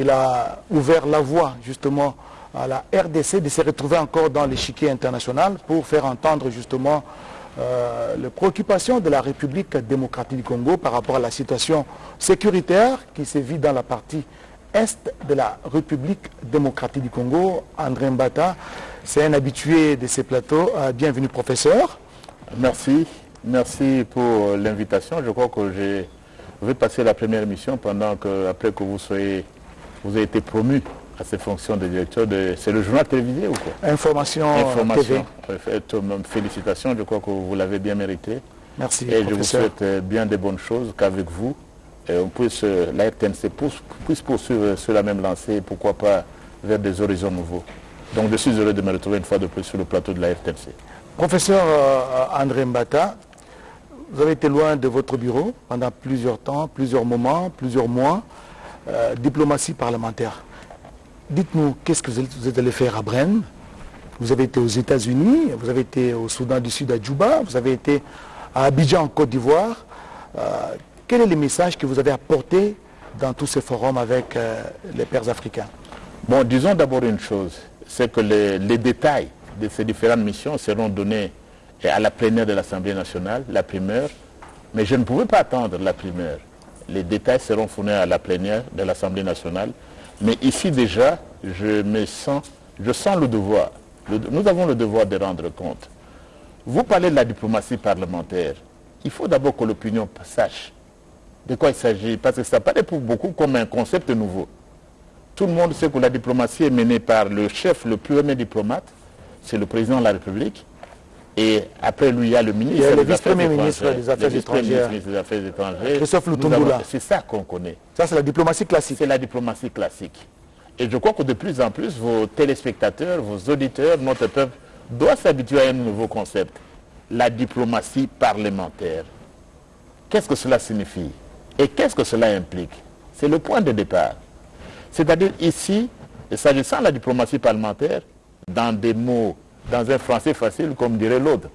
Il a ouvert la voie justement à la RDC de se retrouver encore dans l'échiquier international pour faire entendre justement euh, les préoccupations de la République démocratique du Congo par rapport à la situation sécuritaire qui se vit dans la partie est de la République démocratique du Congo. André Mbata, c'est un habitué de ces plateaux. Euh, bienvenue professeur. Merci. Merci pour l'invitation. Je crois que je vais passer la première mission pendant que, après que vous soyez, vous avez été promu à ces fonctions de directeur de... C'est le journal télévisé ou quoi? Information, Information. TV. Félicitations, je crois que vous l'avez bien mérité. Merci, Et je vous souhaite bien des bonnes choses qu'avec vous, on puisse, la RTNC puisse poursuivre sur la même lancée, pourquoi pas vers des horizons nouveaux. Donc je suis heureux de me retrouver une fois de plus sur le plateau de la RTNC. Professeur André Mbata, vous avez été loin de votre bureau pendant plusieurs temps, plusieurs moments, plusieurs mois. Euh, diplomatie parlementaire. Dites-nous, qu'est-ce que vous êtes allé faire à Brenne Vous avez été aux États-Unis, vous avez été au Soudan du Sud à Djouba, vous avez été à Abidjan en Côte d'Ivoire. Euh, quel est le message que vous avez apporté dans tous ces forums avec euh, les pères africains? Bon, disons d'abord une chose, c'est que les, les, détails de ces différentes missions seront donnés à la plénière de l'Assemblée nationale, la primeur, mais je ne pouvais pas attendre la primeur. Les détails seront fournis à la plénière de l'Assemblée nationale mais ici déjà, je sens, le devoir. nous avons le devoir de rendre compte. Vous parlez de la diplomatie parlementaire. Il faut d'abord que l'opinion sache de quoi il s'agit, parce que ça paraît pour beaucoup comme un concept nouveau. Tout le monde sait que la diplomatie est menée par le chef, le plus premier diplomate, c'est le président de la République. Et après lui, il y a le ministre, il y a le vice-premier ministre des Affaires étrangères. Christophe. C'est ça qu'on connaît. Ça, c'est la diplomatie classique. C'est la diplomatie classique. Et je crois que de plus en plus, vos téléspectateurs, vos auditeurs, notre peuple, doivent s'habituer à un nouveau concept. La diplomatie parlementaire. Qu'est-ce que cela signifie? Et qu'est-ce que cela implique? C'est le point de départ. C'est-à-dire ici, s'agissant de la diplomatie parlementaire, dans des mots dans un français facile, comme dirait l'autre.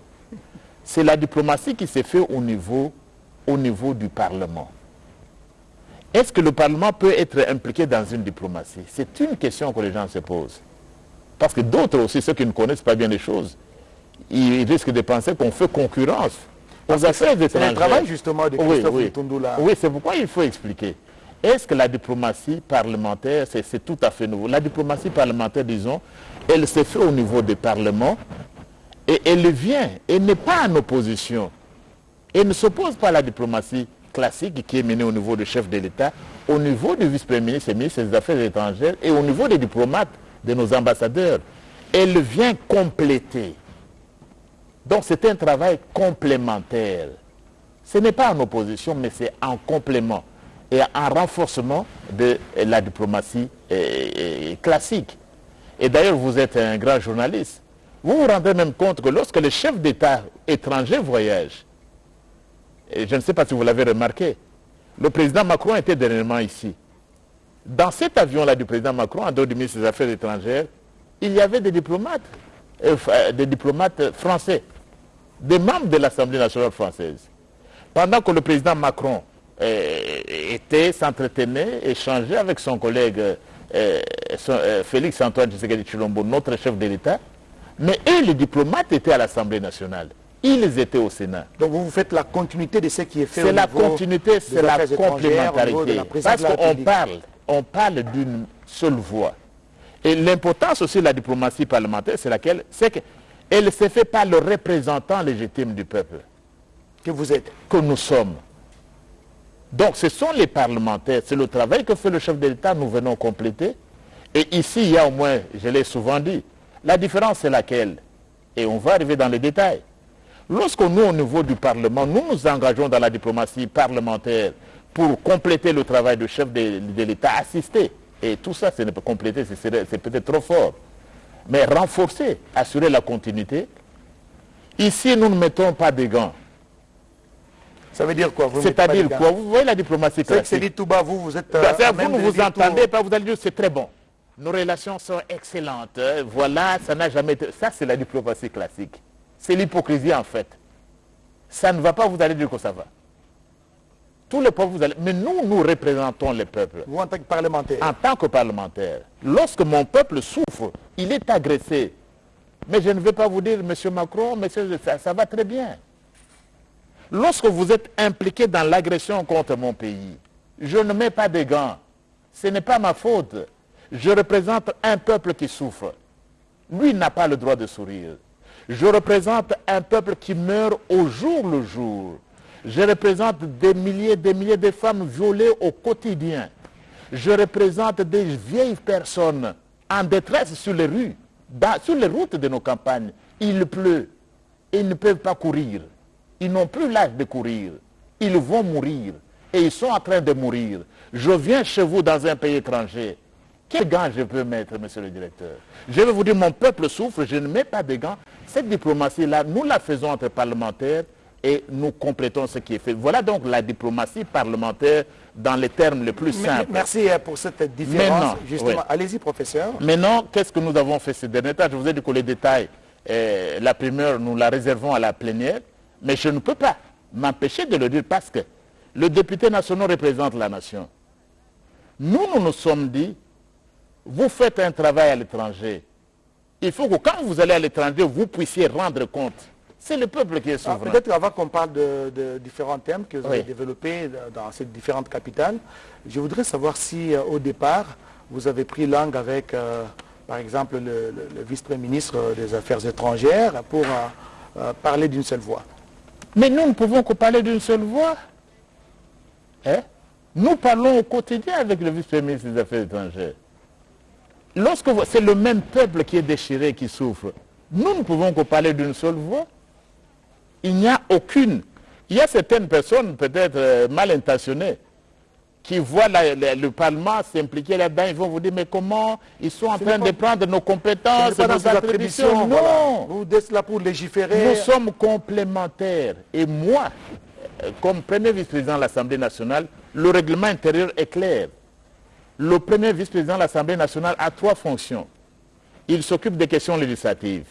C'est la diplomatie qui s'est faite au niveau, au niveau du Parlement. Est-ce que le Parlement peut être impliqué dans une diplomatie? C'est une question que les gens se posent. Parce que d'autres aussi, ceux qui ne connaissent pas bien les choses, ils risquent de penser qu'on fait concurrence aux affaires étrangères. C'est le travail justement de Christophe oui, oui. Oui, c'est pourquoi il faut expliquer. Est-ce que la diplomatie parlementaire, c'est tout à fait nouveau? La diplomatie parlementaire, disons, elle se fait au niveau des parlements et elle vient, elle n'est pas en opposition. Elle ne s'oppose pas à la diplomatie classique qui est menée au niveau du chef de l'État, au niveau du vice-premier ministre et ministre des Affaires étrangères et au niveau des diplomates, de nos ambassadeurs. Elle vient compléter. Donc c'est un travail complémentaire. Ce n'est pas en opposition, mais c'est en complément et en renforcement de la diplomatie classique. Et d'ailleurs, vous êtes un grand journaliste. Vous vous rendez même compte que lorsque les chefs d'État étrangers voyagent, et je ne sais pas si vous l'avez remarqué, le président Macron était dernièrement ici. Dans cet avion-là du président Macron, en dehors du ministre des Affaires étrangères, il y avait des diplomates, euh, des diplomates français, des membres de l'Assemblée nationale française. Pendant que le président Macron euh, était, s'entretenait, échangeait avec son collègue euh, euh, Félix Antoine Tshisekedi Chilombo, notre chef de l'État, mais eux, les diplomates, étaient à l'Assemblée nationale. Ils étaient au Sénat. Donc vous, faites la continuité de ce qui est fait C'est la continuité, c'est la complémentarité. Parce qu'on parle, on parle d'une seule voix. Et l'importance aussi de la diplomatie parlementaire, c'est laquelle? C'est qu'elle se fait par le représentant légitime du peuple. Que vous êtes Que nous sommes. Donc ce sont les parlementaires, c'est le travail que fait le chef de l'État, nous venons compléter. Et ici, il y a au moins, je l'ai souvent dit, la différence c'est laquelle? Et on va arriver dans les détails. Lorsque nous, au niveau du Parlement, nous nous engageons dans la diplomatie parlementaire pour compléter le travail du chef de, l'État, assister, et tout ça, ce n'est pas compléter, c'est peut-être trop fort, mais renforcer, assurer la continuité, ici, nous ne mettons pas de gants. Ça veut dire quoi C'est-à-dire quoi Vous voyez la diplomatie classique. C'est dit tout bas, vous, vous êtes... Ben, euh, vous ne vous entendez pas, vous allez dire c'est très bon. Nos relations sont excellentes. Hein. Voilà, ça n'a jamais été... Ça, c'est la diplomatie classique. C'est l'hypocrisie, en fait. Ça ne va pas, vous allez dire que ça va. tous les peuples, vous allez... Mais nous, nous représentons les peuples. Vous en tant que parlementaire En tant que parlementaire. Lorsque mon peuple souffre, il est agressé. Mais je ne vais pas vous dire, monsieur Macron, monsieur, ça, ça va très bien. Lorsque vous êtes impliqué dans l'agression contre mon pays, je ne mets pas de gants. Ce n'est pas ma faute. Je représente un peuple qui souffre. Lui n'a pas le droit de sourire. Je représente un peuple qui meurt au jour le jour. Je représente des milliers des milliers de femmes violées au quotidien. Je représente des vieilles personnes en détresse sur les rues, sur les routes de nos campagnes. Il pleut. Ils ne peuvent pas courir. Ils n'ont plus l'âge de courir. Ils vont mourir. Et ils sont en train de mourir. Je viens chez vous dans un pays étranger. Quel gants je peux mettre, monsieur le directeur? Je vais vous dire, mon peuple souffre, je ne mets pas de gants. Cette diplomatie-là, nous la faisons entre parlementaires et nous complétons ce qui est fait. Voilà donc la diplomatie parlementaire dans les termes les plus simples. Merci euh, pour cette différence. Justement, allez-y, professeur. Maintenant, qu'est-ce que nous avons fait ces derniers temps? Je vous ai dit que les détails, euh, la primeur, nous la réservons à la plénière, mais je ne peux pas m'empêcher de le dire parce que le député national représente la nation. Nous, nous nous sommes dit, vous faites un travail à l'étranger. Il faut que quand vous allez à l'étranger, vous puissiez rendre compte. C'est le peuple qui est ah, souverain. Peut-être avant qu'on parle de, différents thèmes que vous avez développés dans ces différentes capitales, je voudrais savoir si euh, au départ, vous avez pris langue avec, euh, par exemple, le, vice-premier ministre des Affaires étrangères pour euh, parler d'une seule voix. Mais nous ne pouvons que parler d'une seule voix. Hein? Nous parlons au quotidien avec le vice-premier ministre des Affaires étrangères. Lorsque c'est le même peuple qui est déchiré, qui souffre, nous ne pouvons que parler d'une seule voix. Il n'y a aucune. Il y a certaines personnes, peut-être euh, mal intentionnées, qui voient le Parlement s'impliquer là-dedans, ils vont vous dire, mais comment ils sont en train de prendre nos compétences, nos attributions Non Vous êtes là pour légiférer. Nous sommes complémentaires. Et moi, euh, comme premier vice-président de l'Assemblée nationale, le règlement intérieur est clair. Le premier vice-président de l'Assemblée nationale a trois fonctions. Il s'occupe des questions législatives,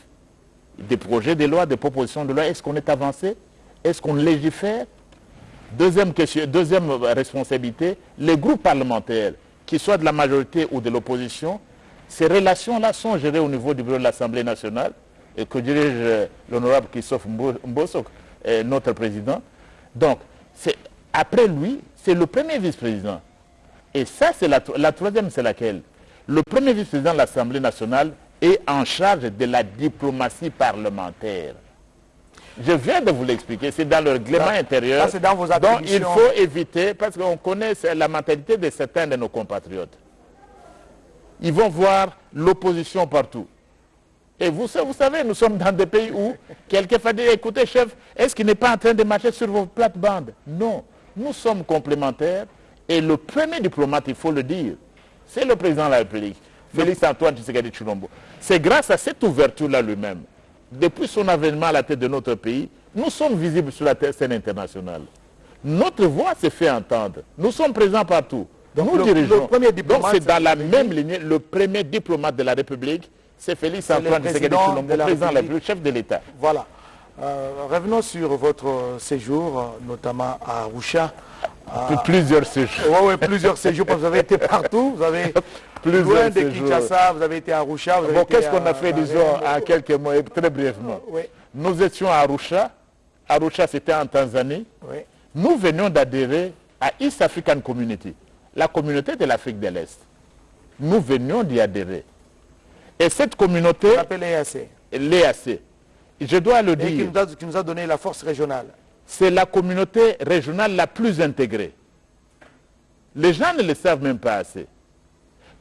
des projets de loi, des propositions de loi. Est-ce qu'on est avancé? Est-ce qu'on légifère? Deuxième, question, deuxième responsabilité, les groupes parlementaires, qu'ils soient de la majorité ou de l'opposition, ces relations-là sont gérées au niveau du bureau de l'Assemblée nationale, que dirige euh, l'honorable Christophe Mbosok, euh, notre président. Donc, après lui, c'est le premier vice-président. Et ça, c'est la troisième, c'est laquelle? Le premier vice-président de l'Assemblée nationale est en charge de la diplomatie parlementaire. Je viens de vous l'expliquer, c'est dans le règlement intérieur. dans vos donc il faut éviter, parce qu'on connaît la mentalité de certains de nos compatriotes. Ils vont voir l'opposition partout. Et vous, vous savez, nous sommes dans des pays où quelqu'un va dire, écoutez chef, est-ce qu'il n'est pas en train de marcher sur vos plates-bandes? Non, nous sommes complémentaires. Et le premier diplomate, il faut le dire, c'est le président de la République, Félix Antoine Tshisekedi Chulombo. C'est grâce à cette ouverture-là lui-même depuis son avènement à la tête de notre pays, nous sommes visibles sur la scène internationale. Notre voix s'est fait entendre. Nous sommes présents partout. nous le, dirigeons. premier diplomate, Donc c'est dans la même lignée, le premier diplomate de la République, c'est Félix Antoine Tshisekedi Chilombo, président de la République, chef de l'État. Voilà. Euh, revenons sur votre séjour, euh, notamment à Arusha. Plusieurs séjours. Oui, plusieurs séjours. Vous avez été partout. Vous avez plus loin de Kinshasa, vous avez été à Arusha. Bon, qu'est-ce qu'on a fait, disons, en quelques mots, très brièvement Nous étions à Arusha. Arusha, c'était en Tanzanie. Nous venions d'adhérer à East African Community, la communauté de l'Afrique de l'Est. Nous venions d'y adhérer. Et cette communauté... l'EAC. L'EAC. Je dois le dire. Et qui nous, a, qui nous a donné la force régionale. C'est la communauté régionale la plus intégrée. Les gens ne le savent même pas assez.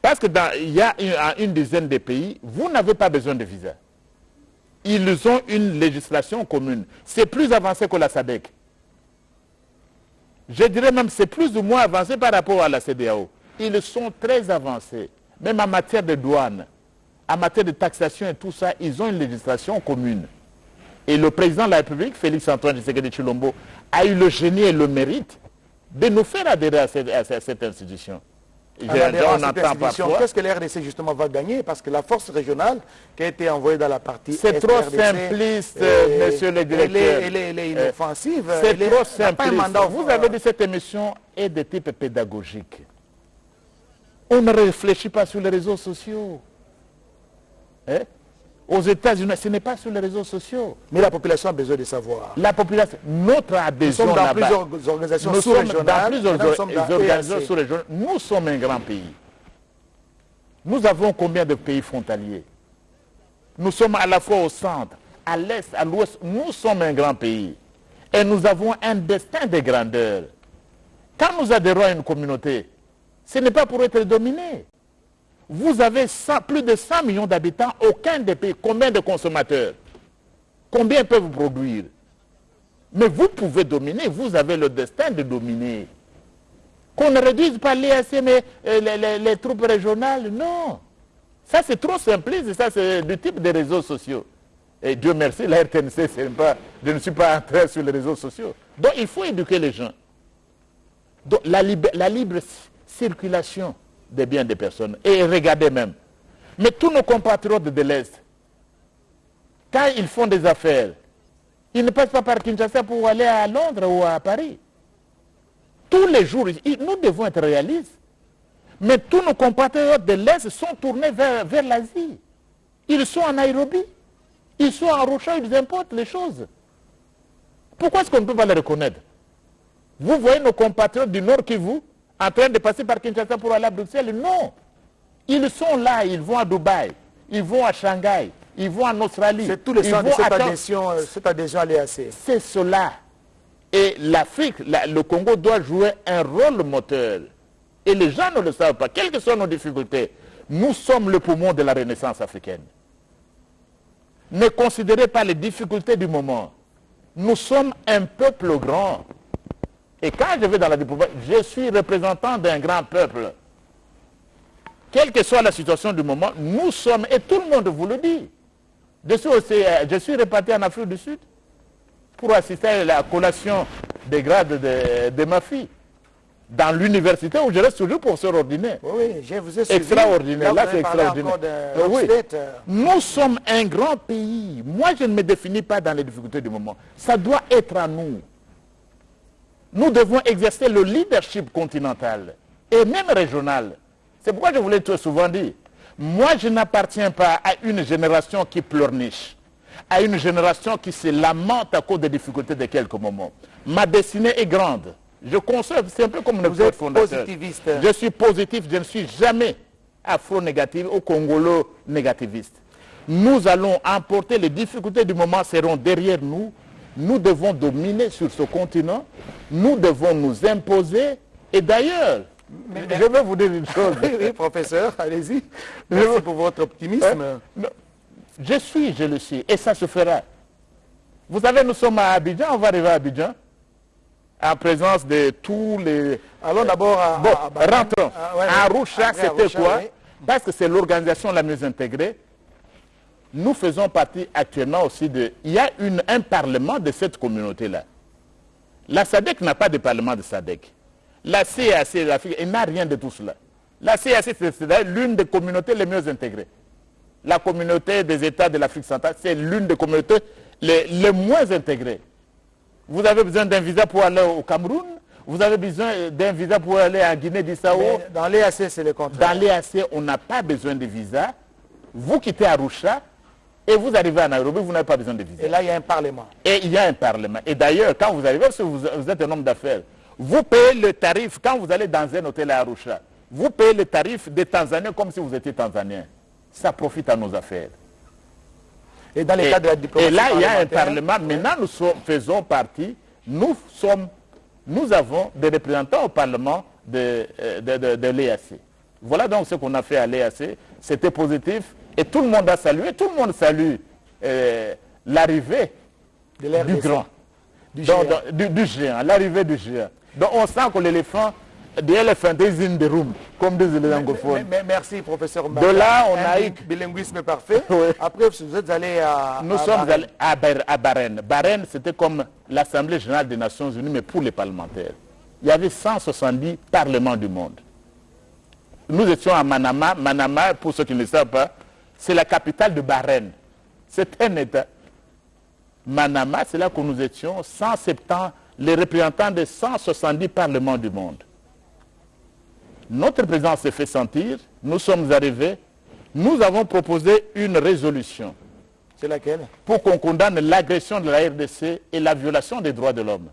Parce qu'il y a une, dizaine de pays, vous n'avez pas besoin de visa. Ils ont une législation commune. C'est plus avancé que la SADEC. Je dirais même c'est plus ou moins avancé par rapport à la CDAO. Ils sont très avancés. Même en matière de douane, en matière de taxation et tout ça, ils ont une législation commune. Et le président de la République, Félix Antoine Tshisekedi Chilombo, a eu le génie et le mérite de nous faire adhérer à cette institution. On entend parfois. Qu'est-ce que l'RDC justement va gagner? Parce que la force régionale qui a été envoyée dans la partie C'est trop simpliste, monsieur le directeur. Elle est, inoffensive. C'est trop simpliste. Vous avez dit cette émission est de type pédagogique. On ne réfléchit pas sur les réseaux sociaux. Hein? Aux États-Unis, ce n'est pas sur les réseaux sociaux. Mais la population a besoin de savoir. La population, notre adhésion Nous sommes dans plusieurs organisations sous-régionales. Dans plusieurs organisations sous-régionales. Nous sommes un grand pays. Nous avons combien de pays frontaliers? Nous sommes à la fois au centre, à l'est, à l'ouest. Nous sommes un grand pays. Et nous avons un destin de grandeur. Quand nous adhérons à une communauté, ce n'est pas pour être dominé. Vous avez plus de 100 millions d'habitants, aucun des pays. Combien de consommateurs? Combien peuvent produire? Mais vous pouvez dominer, vous avez le destin de dominer. Qu'on ne réduise pas mais euh, les, troupes régionales, non. Ça, c'est trop simpliste, ça, c'est du type des réseaux sociaux. Et Dieu merci, la RTNC, pas, je ne suis pas entré sur les réseaux sociaux. Donc, il faut éduquer les gens. Donc, la libre circulation des biens des personnes. Et regardez même. Mais tous nos compatriotes de l'Est, quand ils font des affaires, ils ne passent pas par Kinshasa pour aller à Londres ou à Paris. Tous les jours, nous devons être réalistes. Mais tous nos compatriotes de l'Est sont tournés vers, vers l'Asie. Ils sont en Nairobi. Ils sont en Rocha, ils importent les choses. Pourquoi est-ce qu'on ne peut pas les reconnaître? Vous voyez nos compatriotes du Nord Kivu en train de passer par Kinshasa pour aller à Bruxelles? Non. Ils sont là, ils vont à Dubaï, ils vont à Shanghai, ils vont en Australie. C'est tout le sens de cette adhésion, euh, cette adhésion à l'EAC. C'est cela. Et l'Afrique, le Congo doit jouer un rôle moteur. Et les gens ne le savent pas. Quelles que soient nos difficultés, nous sommes le poumon de la renaissance africaine. Ne considérez pas les difficultés du moment. Nous sommes un peuple grand. Et quand je vais dans la diplomatie, je suis représentant d'un grand peuple. Quelle que soit la situation du moment, nous sommes, et tout le monde vous le dit. Je suis, aussi, je suis réparti en Afrique du Sud pour assister à la collation des grades de, ma fille dans l'université où je reste toujours pour se ordinaire. Oui, je vous ai suivi. Extraordinaire, là, c'est extraordinaire. oui. Nous sommes un grand pays. Moi, je ne me définis pas dans les difficultés du moment. Ça doit être à nous nous devons exercer le leadership continental et même régional. C'est pourquoi je voulais tout souvent dire, moi je n'appartiens pas à une génération qui pleurniche, à une génération qui se lamente à cause des difficultés de quelques moments. Ma destinée est grande. Je conserve, c'est un peu comme Vous êtes positiviste. Je suis positif, je ne suis jamais afro-négatif ou congolo-négativiste. Nous allons emporter les difficultés du moment seront derrière nous nous devons dominer sur ce continent, nous devons nous imposer. Et d'ailleurs, je vais vous dire une chose. oui, professeur, allez-y. Merci pour votre optimisme. Hein? Je suis, je le suis, et ça se fera. Vous savez, nous sommes à Abidjan, on va arriver à Abidjan, en présence de tous les... Allons d'abord à... Bon, rentrons. À, Arusha, c'était quoi? Parce que c'est l'organisation la mieux intégrée nous faisons partie actuellement aussi de... Il y a une, un parlement de cette communauté-là. La SADEC n'a pas de parlement de SADEC. La CAC, l'Afrique, elle n'a rien de tout cela. La CAC, c'est l'une des communautés les mieux intégrées. La communauté des États de l'Afrique centrale, c'est l'une des communautés les, les, moins intégrées. Vous avez besoin d'un visa pour aller au Cameroun, vous avez besoin d'un visa pour aller en Guinée-Bissau? Dans l'EAC, c'est le contraire. Dans l'EAC, on n'a pas besoin de visa. Vous quittez Arusha, et vous arrivez à Nairobi, vous n'avez pas besoin de visa. Et là, il y a un parlement. Et il y a un parlement. Et d'ailleurs, quand vous arrivez, si vous, êtes un homme d'affaires, vous payez le tarif, quand vous allez dans un hôtel à Arusha, vous payez le tarif des Tanzaniens comme si vous étiez Tanzanien. Ça profite à nos affaires. Et dans les cas de la diplomatie Et là, il y a un parlement. Maintenant, nous faisons partie, nous sommes, nous avons des représentants au parlement de, euh, de, de l'EAC. Voilà donc ce qu'on a fait à l'EAC. C'était positif. Et tout le monde a salué, tout le monde salue euh, l'arrivée du grand, du géant, l'arrivée du géant. Donc on sent que l'éléphant, the elephant is in the room, comme disent les anglophones. merci professeur De là, on a eu... Bilinguisme parfait. Après, vous êtes allé à... Nous sommes allés à, à Bahreïn. Bahreïn, c'était comme l'Assemblée générale des Nations Unies, mais pour les parlementaires. Il y avait 170 parlements du monde. nous étions à Manama. Manama, pour ceux qui ne le savent pas, c'est la capitale de Bahreïn. C'est un État. Manama, c'est là que nous étions, 170, les représentants de 170 parlements du monde. Notre présence s'est fait sentir, nous sommes arrivés, nous avons proposé une résolution C'est laquelle? Pour qu'on condamne l'agression de la RDC et la violation des droits de l'homme.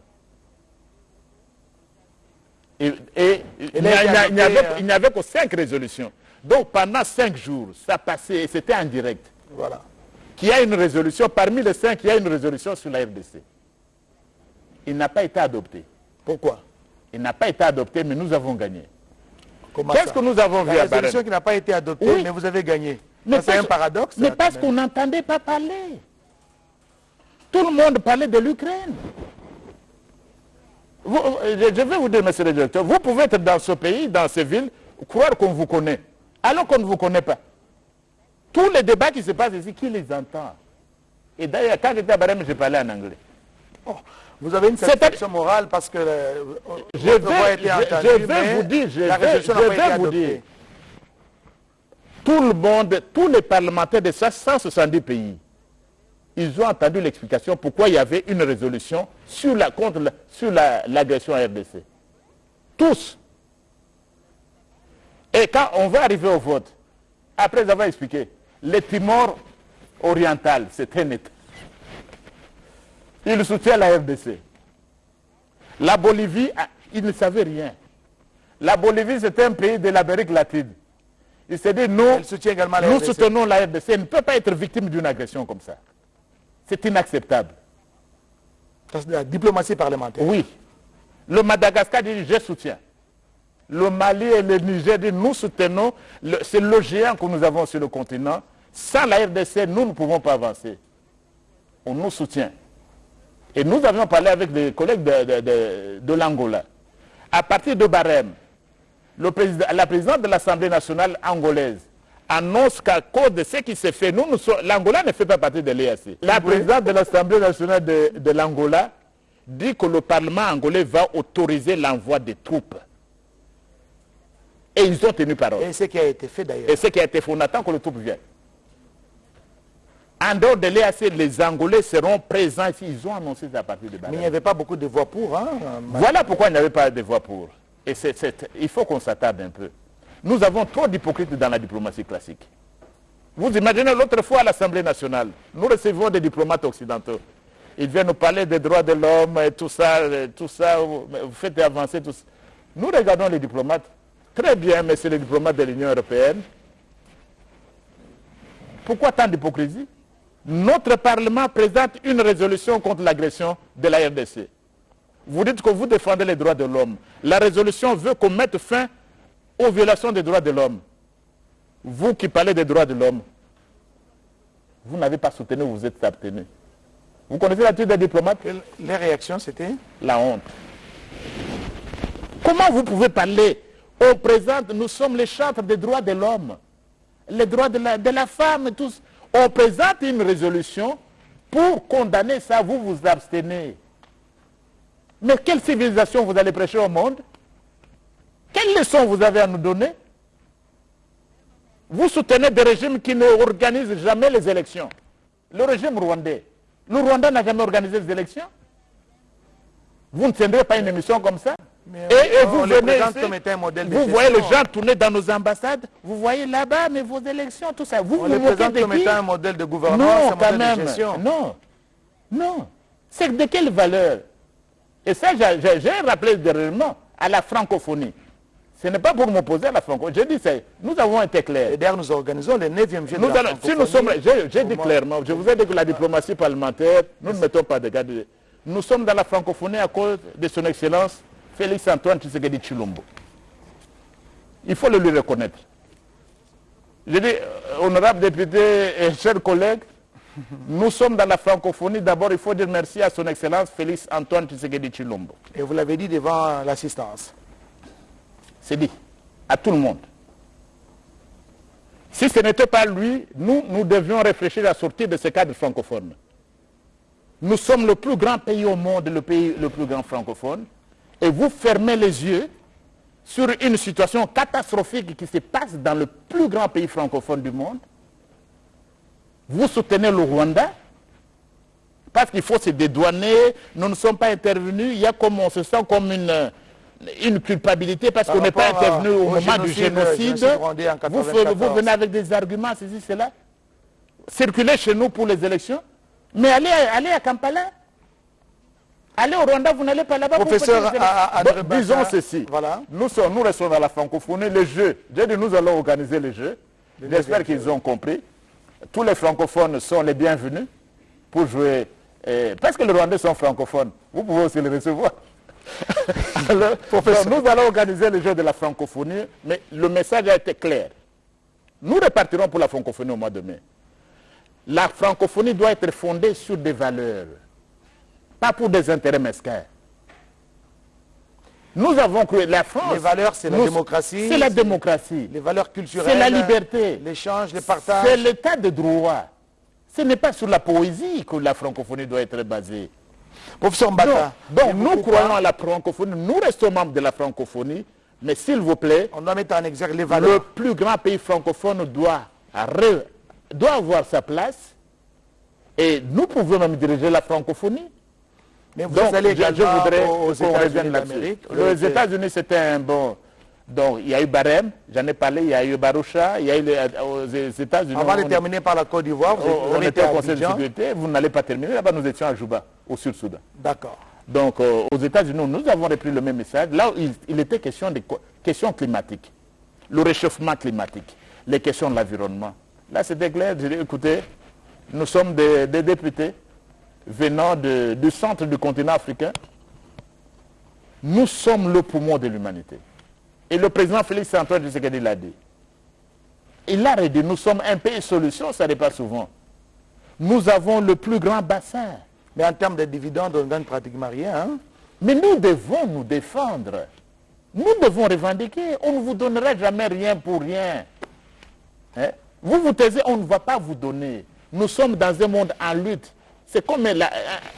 Et, et il n'y il avait, il n'y avait que cinq résolutions. Donc pendant cinq jours, ça passait et c'était en direct. Voilà. Qu'il y a une résolution, parmi les cinq, il y a une résolution sur la RDC. Il n'a pas été adopté. Pourquoi? Il n'a pas été adopté, mais nous avons gagné. Qu'est-ce que nous avons vu La à Bahreïn résolution qui n'a pas été adoptée, Oui. mais vous avez gagné. C'est un paradoxe. Mais parce qu'on n'entendait pas parler. Tout le monde parlait de l'Ukraine. Je vais vous dire, monsieur le directeur, vous pouvez être dans ce pays, dans ces villes, croire qu'on vous connaît, alors qu'on ne vous connaît pas. Tous les débats qui se passent ici, qui les entend Et d'ailleurs, quand j'étais à Barème, j'ai parlé en anglais. Oh, vous avez une satisfaction morale parce que euh, Je voix vais, été je- entendue, je vais vous dire, je vais, je vais vous dire. Tout le monde, tous les parlementaires de 170 pays, ils ont entendu l'explication pourquoi il y avait une résolution sur la, contre la- sur la- l'agression à RDC. Tous. Et quand on va arriver au vote, après avoir expliqué, le Timor oriental, c'est un État. Il soutient la RDC. La Bolivie, ah, il ne savait rien. La Bolivie, c'est un pays de l'Amérique latine. Il s'est dit, nous, Elle soutient également la nous RDC. soutenons la RDC. Elle ne peut pas être victime d'une agression comme ça. C'est inacceptable. La diplomatie parlementaire. Oui. Le Madagascar dit, je soutiens. Le Mali et le Niger disent, nous soutenons. Le- C'est le géant que nous avons sur le continent. Sans la RDC, nous ne pouvons pas avancer. On nous soutient. Et nous avions parlé avec des collègues de, de- de- de l'Angola. À partir de Barème, le président- la présidente de l'Assemblée nationale angolaise annonce qu'à cause de ce qui s'est fait, nous, nous sommes- l'Angola ne fait pas partie de l'EAC. La présidente de l'Assemblée nationale de, de l'Angola dit que le Parlement angolais va autoriser l'envoi des troupes. Et ils ont tenu parole. Et ce qui a été fait d'ailleurs. Et ce qui a été fait, on attend que le troupes viennent. En dehors de l'EAC, les Angolais seront présents ici. Ils ont annoncé ça à partir de Mais Barème. il n'y avait pas beaucoup de voix pour. Hein. Voilà pourquoi il n'y avait pas de voix pour. Et il faut qu'on s'attarde un peu. Nous avons trop d'hypocrites dans la diplomatie classique. Vous imaginez l'autre fois à l'Assemblée nationale, nous recevons des diplomates occidentaux. Ils viennent nous parler des droits de l'homme et tout ça, tout ça, vous faites avancer tout ça. Nous regardons les diplomates. Très bien, mais c'est les diplomates de l'Union européenne. Pourquoi tant d'hypocrisie? Notre Parlement présente une résolution contre l'agression de la RDC. Vous dites que vous défendez les droits de l'homme. La résolution veut qu'on mette fin aux violations des droits de l'homme. Vous qui parlez des droits de l'homme, vous n'avez pas soutenu, vous êtes abstenu. Vous connaissez l'attitude des diplomates? Les réactions, c'était? La honte. Comment vous pouvez parler On présente, nous sommes les chantres des droits de l'homme, les droits de la, femme, tous. On présente une résolution pour condamner ça, vous vous abstenez. Mais quelle civilisation vous allez prêcher au monde? Quelle leçon vous avez à nous donner? Vous soutenez des régimes qui ne organisent jamais les élections. Le régime rwandais. Le Rwanda n'a jamais organisé les élections. Vous ne tiendrez pas une émission comme ça? Mais et, et on vous les venez présente ici, comme étant un modèle de vous voyez les gens tourner dans nos ambassades, vous voyez là-bas, mais vos élections, tout ça. Vous On vous les présente de comme qui? étant un modèle de gouvernement, Non, un quand modèle même. de gestion. Non, non. C'est de quelle valeur? Et ça, j'ai- rappelé dernièrement à la francophonie. Ce n'est pas pour m'opposer à la francophonie. Dit, c'est- nous avons été clairs. Et d'ailleurs, nous organisons le 9e jeu Nous de la allons- si nous sommes, j'ai dit clairement, je vous ai dit que la diplomatie parlementaire, nous ne mettons pas de garde. Nous sommes dans la francophonie à cause de son excellence Félix Antoine Tshisekedi Chilombo. Il faut le lui reconnaître. Je dis, euh, honorable député et chers collègues, nous sommes dans la francophonie. D'abord, il faut dire merci à son excellence Félix Antoine Tshisekedi Chilombo. Et vous l'avez dit devant l'assistance. C'est dit à tout le monde. Si ce n'était pas lui, nous, nous devions réfléchir à sortir de ce cadre francophone. Nous sommes le plus grand pays au monde, le pays le plus grand francophone, et vous fermez les yeux sur une situation catastrophique qui se passe dans le plus grand pays francophone du monde. Vous soutenez le Rwanda parce qu'il faut se dédouaner, nous ne sommes pas intervenus, il y a comme on se sent comme une, une culpabilité parce Par qu'on n'est pas intervenu au, au moment du génocide, en Vous, fe- 94. vous venez avec des arguments, ceci, cela. Circulez chez nous pour les élections, mais allez, allez à Kampala. Allez au Rwanda, vous n'allez pas là-bas. pour Professeur à- à- Bon, Disons ceci. voilà. Nous, sommes, nous restons dans la francophonie, les jeux. J'ai dit, nous allons organiser les jeux. J'espère qu'ils ont compris. Tous les francophones sont les bienvenus pour jouer. eh, parce que les Rwandais sont francophones. Vous pouvez aussi les recevoir. Alors, nous allons organiser les jeux de la francophonie, mais le message a été clair. Nous repartirons pour la francophonie au mois de mai. La francophonie doit être fondée sur des valeurs, pas pour des intérêts mesquins. Nous avons cru la France. Les valeurs, c'est la nous- démocratie, C'est la c'est- démocratie. Les valeurs culturelles. C'est la liberté. L'échange, le C'est partage. l'état de droit. Ce n'est pas sur la poésie que la francophonie doit être basée. Professeur Mbata. donc nous croyons à la francophonie, nous restons membres de la francophonie, mais s'il vous plaît, On doit mettre en exergue les le valeurs. plus grand pays francophone doit avoir sa place et nous pouvons même diriger la francophonie. Mais vous Donc, allez je, voudrais aux États-Unis d'Amérique. Les États-Unis, c'était un bon... Donc, il y a eu Barème, j'en ai parlé, il y a eu Baroucha, il y a eu les, aux États-Unis. Avant de terminer par la Côte d'Ivoire, vous, on, on était au Conseil de sécurité, vous n'allez pas terminer. Là-bas, nous étions à Juba, au Sud-Soudan. D'accord. Donc, euh, aux États-Unis, nous avons repris le même message. Là, il, il était question des questions climatiques, le réchauffement climatique, les questions de l'environnement. Là, c'était clair. J'ai dit, écoutez, nous sommes des, des députés venant de- du centre du continent africain. Nous sommes le poumon de l'humanité. Et le président Félix Antoine Tshisekedi l'a dit. Il a redit, nous sommes un pays solution, ça n'est pas souvent. Nous avons le plus grand bassin. Mais en termes de dividendes, on ne gagne pratiquement rien. hein. Mais nous devons nous défendre. Nous devons revendiquer. On ne vous donnera jamais rien pour rien. Hein? Vous vous taisez, on ne va pas vous donner. Nous sommes dans un monde en lutte. C'est comme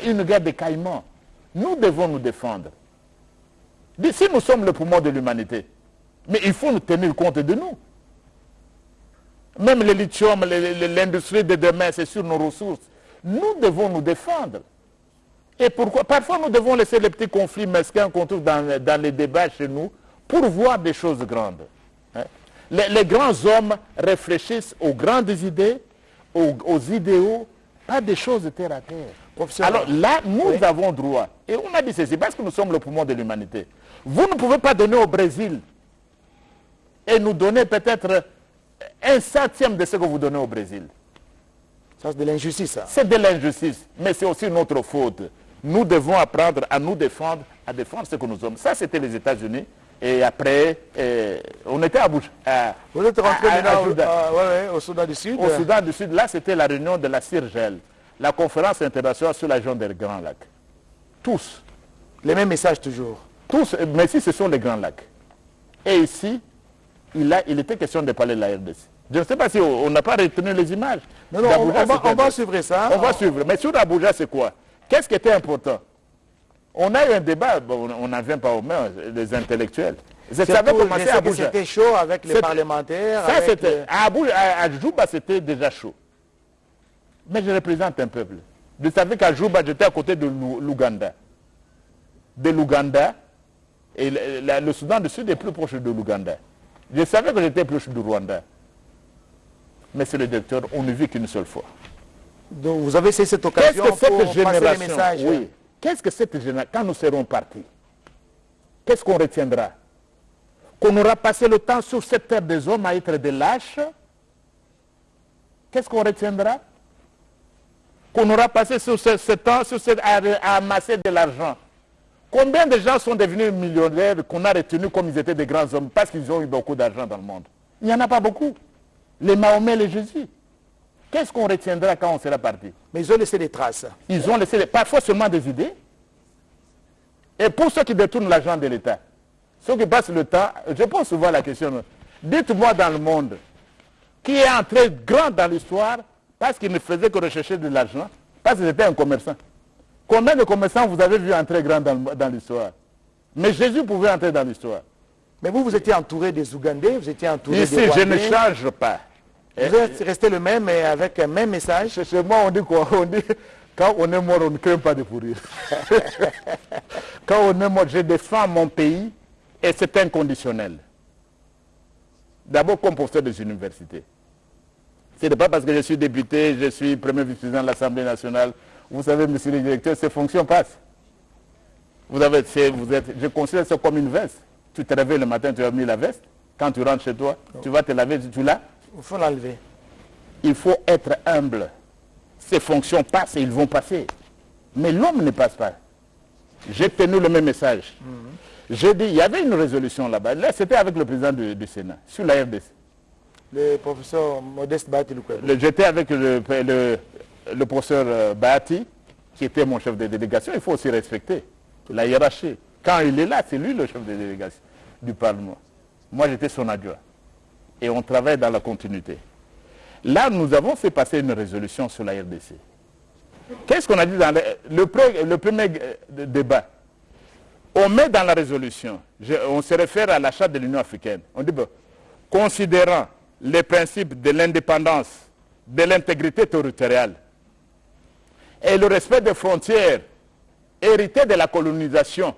une guerre de caïmans. Nous devons nous défendre. Si nous sommes le poumon de l'humanité, mais il faut nous tenir compte de nous. Même le lithium, l'industrie de demain, c'est sur nos ressources. Nous devons nous défendre. Et pourquoi Parfois, nous devons laisser les petits conflits mesquins qu'on trouve dans, les débats chez nous pour voir des choses grandes. hein. Les, grands hommes réfléchissent aux grandes idées, aux idéaux, pas des choses terre à terre. Professeur, Alors là, nous oui. avons droit. Et on a dit ceci, parce que nous sommes le poumon de l'humanité. Vous ne pouvez pas donner au Brésil et nous donner peut-être un centième de ce que vous donnez au Brésil. Ça, c'est de l'injustice. ça. C'est de l'injustice, mais c'est aussi notre faute. Nous devons apprendre à nous défendre, à défendre ce que nous sommes. Ça, c'était les États-Unis. Et après, euh, on était à Bouche. à- Vous êtes rentré à- à- maintenant à au, Soudan. euh, ouais, ouais, au Soudan du Sud. Au Soudan du Sud, là, c'était la réunion de la CIRGEL, la conférence internationale sur la région des Grands Lacs. Tous, Les mêmes messages toujours. tous, mais si ce sont les Grands Lacs. Et ici, il, a, il était question de parler de la RDC. Je ne sais pas si on n'a pas retenu les images. Non, non, on, va, on suivre ça. on va suivre. Mais sur Abuja, c'est quoi? Qu'est-ce qui était important? On a eu un débat, on n'en vient pas aux mains, les intellectuels. Ça avait je commencé à que Abuja. C'était chaud avec les parlementaires. Ça, avec c'était. le- À, Abuja- à- à Juba, c'était déjà chaud. Mais je représente un peuple. Vous savez qu'à Juba, j'étais à côté de l'Ou- l'Ouganda. De l'Ouganda. Et le, la- le Soudan du Sud est plus proche de l'Ouganda. Je savais que j'étais plus du Rwanda. Mais c'est le directeur, on ne vit qu'une seule fois. Donc vous avez saisi cette occasion que cette pour passer les messages? Oui. Qu'est-ce que cette génération, quand nous serons partis, qu'est-ce qu'on retiendra? Qu'on aura passé le temps sur cette terre des hommes à être des lâches? Qu'est-ce qu'on retiendra? Qu'on aura passé sur ce, ce temps sur cette- à, à amasser de l'argent. Combien de gens sont devenus millionnaires qu'on a retenus comme ils étaient des grands hommes parce qu'ils ont eu beaucoup d'argent dans le monde? Il n'y en a pas beaucoup. Les Mahomet, les Jésus. Qu'est-ce qu'on retiendra quand on sera parti? Mais ils ont laissé des traces. ils ont laissé des- parfois seulement des idées. Et pour ceux qui détournent l'argent de l'État, ceux qui passent le temps, je pose souvent la question, dites-moi dans le monde, qui est entré grand dans l'histoire parce qu'il ne faisait que rechercher de l'argent, parce qu'il était un commerçant? Combien de commerçants vous avez vu entrer grand dans, l'histoire? Mais Jésus pouvait entrer dans l'histoire. Mais vous, vous étiez entouré des Ougandais, vous étiez entouré Ici, des je ne change pas. Vous êtes resté le même et avec un même message. Chez moi, on dit quoi? On dit, quand on est mort, on ne craint pas de pourrir. quand on est mort, je défends mon pays et c'est inconditionnel. D'abord comme professeur des universités. Ce n'est pas parce que je suis député, je suis premier vice-président de l'Assemblée nationale. Vous savez, monsieur le directeur, ces fonctions passent. Vous avez, vous êtes, je considère ça comme une veste. Tu te réveilles le matin, tu as mis la veste. Quand tu rentres chez toi, tu vas te laver, tu l'as. Il faut l'enlever. Il faut être humble. Ces fonctions passent et ils vont passer. Mais l'homme ne passe pas. J'ai tenu le même message. J'ai dit, il y avait une résolution là-bas. Là, c'était avec le président du, du Sénat, sur la RDC. Le professeur Modeste. Le- J'étais avec le, le- le professeur euh, Bahati, qui était mon chef de délégation. Il faut aussi respecter la hiérarchie. Quand il est là, c'est lui le chef de délégation du Parlement. Moi, j'étais son adjoint. Et on travaille dans la continuité. Là, nous avons fait passer une résolution sur la RDC. Qu'est-ce qu'on a dit dans le, le pre- le premier euh, débat? On met dans la résolution, on se réfère à la charte de l'Union africaine. On dit, bon, considérant les principes de l'indépendance, de l'intégrité territoriale et le respect des frontières héritées de la colonisation,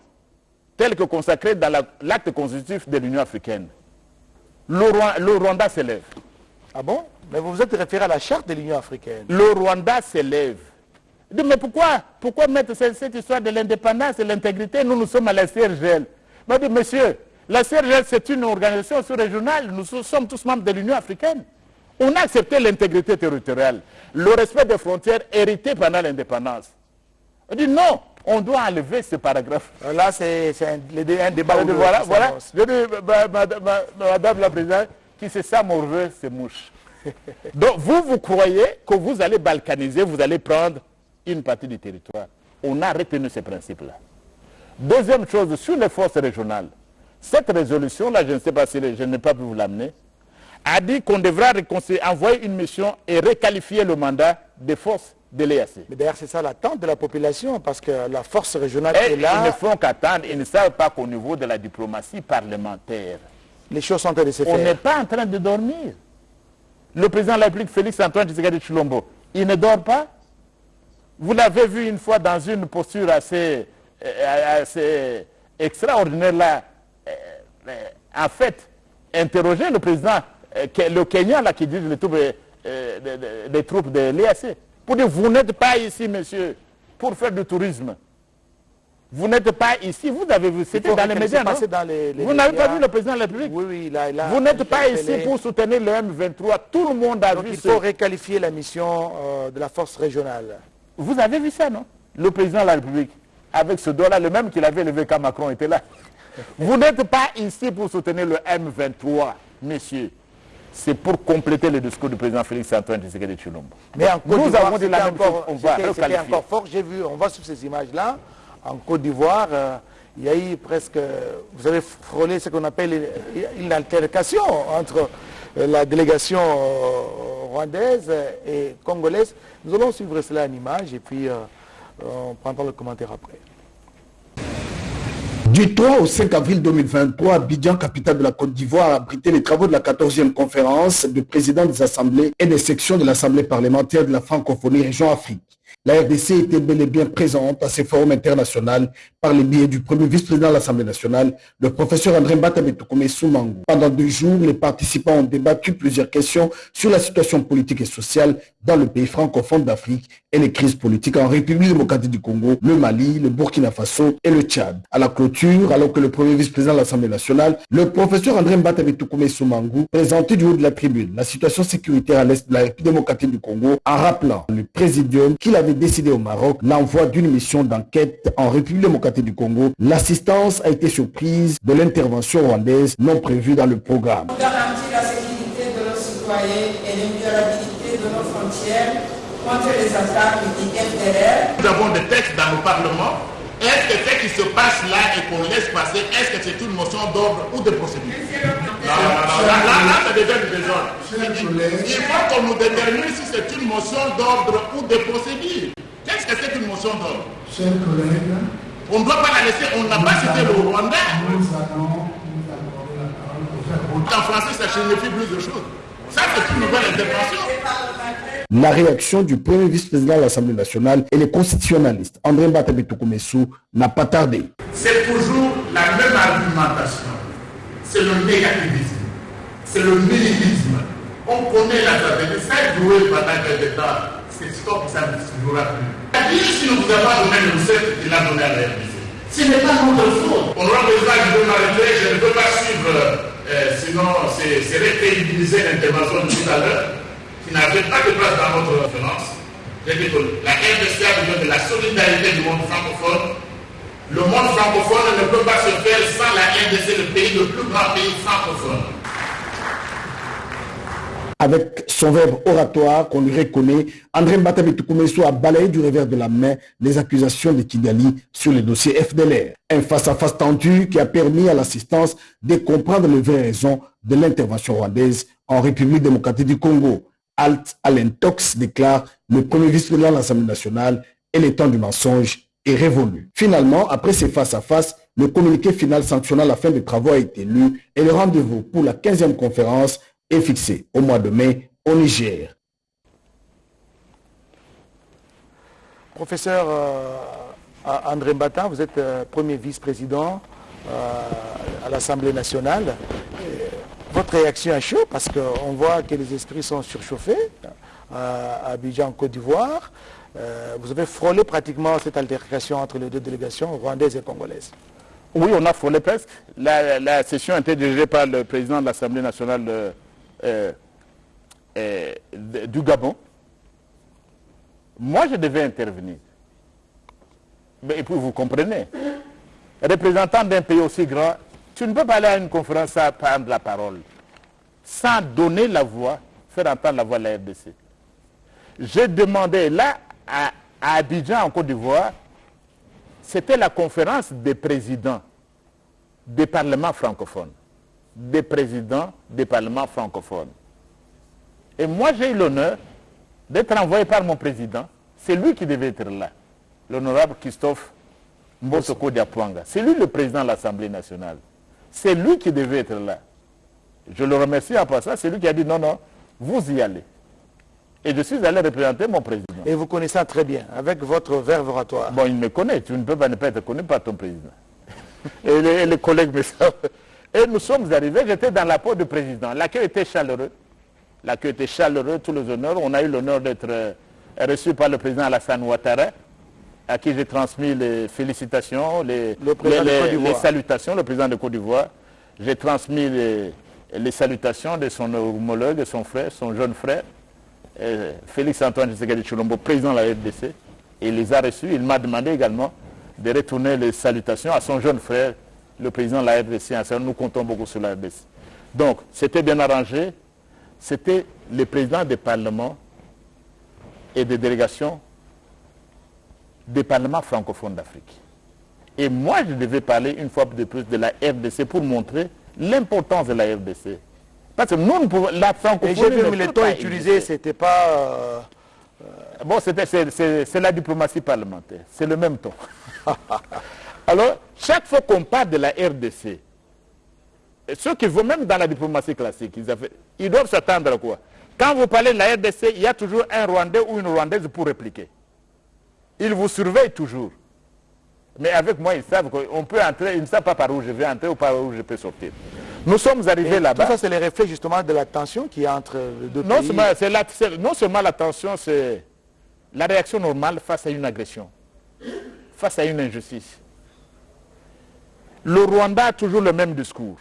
tel que consacré dans la- l'acte constitutif de l'Union africaine, le, Rwa- le Rwanda s'élève. Ah bon? Mais vous vous êtes référé à la charte de l'Union africaine. le Rwanda s'élève. Il dit, mais pourquoi Pourquoi mettre cette, cette histoire de l'indépendance et l'intégrité? Nous, nous sommes à la CRGL. Moi, je dis, monsieur, la CRGL, c'est une organisation sous-régionale. Nous so- sommes tous membres de l'Union africaine. On a accepté l'intégrité territoriale, le respect des frontières héritées pendant l'indépendance. On dit, non, on doit enlever ce paragraphe. Euh, Là, c'est un, débat. Deux voilà, voilà. Je dis, ma- ma- ma- madame la présidente, qui c'est ça, mon c'est mouche. Donc, vous, vous croyez que vous allez balkaniser, vous allez prendre une partie du territoire. On a retenu ces principes-là. Deuxième chose, sur les forces régionales, cette résolution-là, je ne sais pas si je n'ai pas pu vous l'amener, a dit qu'on devra envoyer une mission et requalifier le mandat des forces de l'EAC. Mais d'ailleurs, c'est ça l'attente de la population, parce que la force régionale Et est ils ne là, font qu'attendre, ils ne savent pas qu'au niveau de la diplomatie parlementaire, les choses sont en train de se On n'est faire. pas en train de dormir. Le président de la République, Félix Antoine Tshisekedi Chilombo, il ne dort pas. Vous l'avez vu une fois dans une posture assez, euh, assez extraordinaire là. euh, euh, en fait, interroger le président, le Kenya là qui dirige les troupes, des troupes de l'EAC, pour dire vous n'êtes pas ici, monsieur, pour faire du tourisme. Vous n'êtes pas ici, vous avez vu, c'était dans les médias, non passé dans les- les Vous n'avez pas vu le président de la République? Oui, oui, là, là, vous n'êtes pas ici pour soutenir le M23. Tout le monde a Donc vu il ce- faut requalifier la mission euh, de la force régionale. Vous avez vu ça, non? Le président de la République, avec ce doigt-là, le même qu'il avait levé quand Macron était là. Vous n'êtes pas ici pour soutenir le M23, messieurs. C'est pour compléter le discours du président Félix Antoine Tshisekedi Chilombo. Mais en Côte Nous d'Ivoire, c'était la même encore, va encore fort. J'ai vu, on voit sur ces images-là, en Côte d'Ivoire, euh, il y a eu presque, vous avez frôlé ce qu'on appelle une, altercation entre euh, la délégation euh, rwandaise et congolaise. Nous allons suivre cela en image et puis euh, on prendra le commentaire après. Du 3 au 5 avril 2023, Abidjan, capitale de la Côte d'Ivoire, a abrité les travaux de la 14e conférence de présidents des assemblées et des sections de l'Assemblée parlementaire de la francophonie région Afrique. La RDC était bel et bien présente à ces forums internationaux par le biais du premier vice-président de l'Assemblée nationale, le professeur André Mbatabetukome Soumango. Pendant deux jours, les participants ont débattu plusieurs questions sur la situation politique et sociale dans le pays francophone d'Afrique et les crises politiques en République démocratique du Congo, le Mali, le Burkina Faso et le Tchad. À la clôture, alors que le premier vice-président de l'Assemblée nationale, le professeur André Mbatabetukome Soumango, présentait du haut de la tribune la situation sécuritaire à l'est de la République démocratique du Congo en rappelant le présidium qu'il avait décidé au Maroc l'envoi d'une mission d'enquête en République démocratique du Congo. L'assistance a été surprise de l'intervention rwandaise non prévue dans le programme. garantir la sécurité de nos citoyens et l'inviolabilité de nos frontières contre les attaques du FDR. Nous avons des textes dans le Parlement. Est-ce que ce qui se passe là et qu'on laisse passer, est-ce que c'est une motion d'ordre ou de procédure? Non, non, non, là, là, là, ça devient du désordre. Il faut qu'on nous détermine si c'est une motion d'ordre ou de procédure. Qu'est-ce que c'est qu'une motion d'ordre? Chers collègues, On ne doit pas la laisser, on n'a pas cité le Rwanda. nous allons nous En français, ça signifie plus de choses. Ça, c'est une nouvelle intervention. La réaction du premier vice-président de l'Assemblée nationale et les constitutionnalistes, André Mbatabetukumesou, n'a pas tardé. C'est toujours la même argumentation. C'est le négativisme. C'est le nihilisme. On connaît la stratégie. Ça a joué pendant quelques temps. C'est stop, ça ne se jouera plus. Sûr, vous n'avez pas donné le recette qu'il a donné à la RDC. Ce n'est pas notre faute. On aura besoin de m'arrêter. Je ne peux pas suivre, euh, sinon c'est récrédibiliser l'intervention de tout à l'heure qui n'avait pas de place dans votre référence. J'ai dit que la RDC a besoin de la solidarité du monde francophone. Le monde francophone ne peut pas se faire sans la RDC, le pays, le plus grand pays francophone. Avec son verbe oratoire qu'on lui reconnaît, André Mbatabetukumesu a balayé du revers de la main les accusations de Kigali sur le dossier FDLR. Un face-à-face tendu qui a permis à l'assistance de comprendre les vraies raisons de l'intervention rwandaise en République démocratique du Congo. Alt Alentox déclare le premier vice-président de l'Assemblée nationale et le temps du mensonge est révolu. Finalement, après ces face-à-face, le communiqué final sanctionnant la fin des travaux a été lu et le rendez-vous pour la 15e conférence est fixé au mois de mai au Niger. Professeur euh, André Mbata, vous êtes euh, premier vice-président euh, à l'Assemblée nationale. Votre réaction est chaud parce qu'on voit que les esprits sont surchauffés à Abidjan, Côte d'Ivoire. vous avez frôlé pratiquement cette altercation entre les deux délégations rwandaises et congolaises. Oui, on a frôlé presque. La, la session a été dirigée par le président de l'Assemblée nationale euh, euh, du Gabon. Moi, je devais intervenir. Mais, et puis, vous comprenez, représentant d'un pays aussi grand, tu ne peux pas aller à une conférence sans prendre la parole, sans donner la voix, faire entendre la voix de la RDC. J'ai demandé là, à Abidjan, en Côte d'Ivoire, c'était la conférence des présidents des parlements francophones des présidents des parlements francophones. Et moi, j'ai eu l'honneur d'être envoyé par mon président. C'est lui qui devait être là, l'honorable Christophe Mbosoko Diapwanga. C'est lui le président de l'Assemblée nationale. C'est lui qui devait être là. Je le remercie en passant. C'est lui qui a dit non, non, vous y allez. Et je suis allé représenter mon président. Et vous connaissez très bien, avec votre verbe oratoire. Bon, il me connaît. Tu ne peux pas ne pas être connu par ton président. et, les, et les collègues me savent. Et nous sommes arrivés, j'étais dans la peau du président. L'accueil était chaleureux. L'accueil était chaleureux, tous les honneurs. On a eu l'honneur d'être euh, reçu par le président Alassane Ouattara, à qui j'ai transmis les félicitations, les, salutations, le président de Côte d'Ivoire. J'ai transmis les, salutations de son homologue, de son frère, son jeune frère, euh, Félix Antoine Tshisekedi Chulombo, président de la RDC. Il les a reçus. Il m'a demandé également de retourner les salutations à son jeune frère, le président de la RDC. Nous comptons beaucoup sur la RDC. Donc, c'était bien arrangé. C'était le président des parlements et des délégations des parlements francophones d'Afrique. Et moi, je devais parler une fois de plus de la RDC pour montrer l'importance de la RDC. Parce que nous, la francophonie... Et j'ai vu le ton utilisé, c'était pas... Euh, bon, c'est la diplomatie parlementaire. C'est le même ton. Alors, chaque fois qu'on parle de la RDC, ceux qui vont même dans la diplomatie classique, ils, doivent s'attendre à quoi? Quand vous parlez de la RDC, il y a toujours un Rwandais ou une Rwandaise pour répliquer. Ils vous surveillent toujours. Mais avec moi, ils savent qu'on peut entrer, ils ne savent pas par où je vais entrer ou par où je peux sortir. Nous sommes arrivés là-bas. Tout ça, c'est les reflets justement de la tension qui a entre les deux non pays. Seulement, non seulement la tension, c'est la réaction normale face à une agression, face à une injustice. Le Rwanda a toujours le même discours.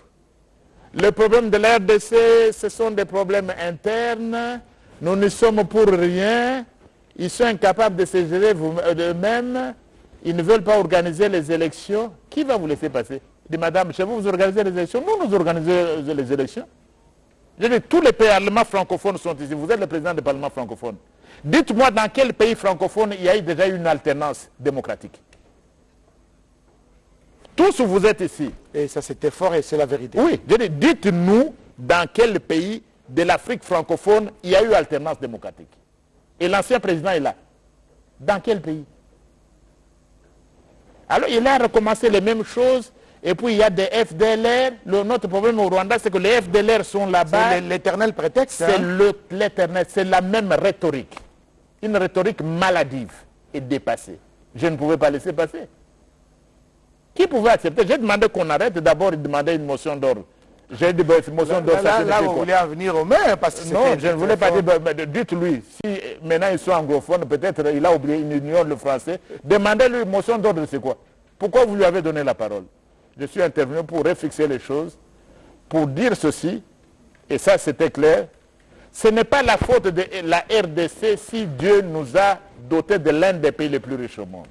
Le problème de l'RDC, ce sont des problèmes internes. Nous ne sommes pour rien. Ils sont incapables de se gérer eux-mêmes. Ils ne veulent pas organiser les élections. Qui va vous laisser passer? Dit, Madame, chez vous, vous organisez les élections. Nous, nous organisons les élections. Je dis, tous les parlements francophones sont ici. Vous êtes le président du Parlement francophone. Dites-moi dans quel pays francophone il y a eu déjà une alternance démocratique. Tous vous êtes ici. Et ça c'était fort et c'est la vérité. Oui, dites-nous dans quel pays de l'Afrique francophone il y a eu alternance démocratique. Et l'ancien président est là. Dans quel pays? Alors il a recommencé les mêmes choses Et puis il y a des FDLR. Le, notre problème au Rwanda, c'est que les FDLR sont là-bas. C'est l'éternel prétexte. C'est hein. le- l'éternel, c'est la même rhétorique. Une rhétorique maladive et dépassée. Je ne pouvais pas laisser passer. Qui pouvait accepter? J'ai demandé qu'on arrête. D'abord, il demandait une motion d'ordre. J'ai dit, ben, motion d'ordre, Là, ça là, vous voulez en venir au maire parce que non, je ne voulais pas dire, ben, ben, dites-lui, si maintenant ils sont anglophones, peut-être il a oublié, il ignore le français, demandez-lui motion d'ordre, c'est quoi? Pourquoi vous lui avez donné la parole? Je suis intervenu pour refixer les choses, pour dire ceci, et ça c'était clair, ce n'est pas la faute de la RDC si Dieu nous a dotés de l'un des pays les plus riches au monde.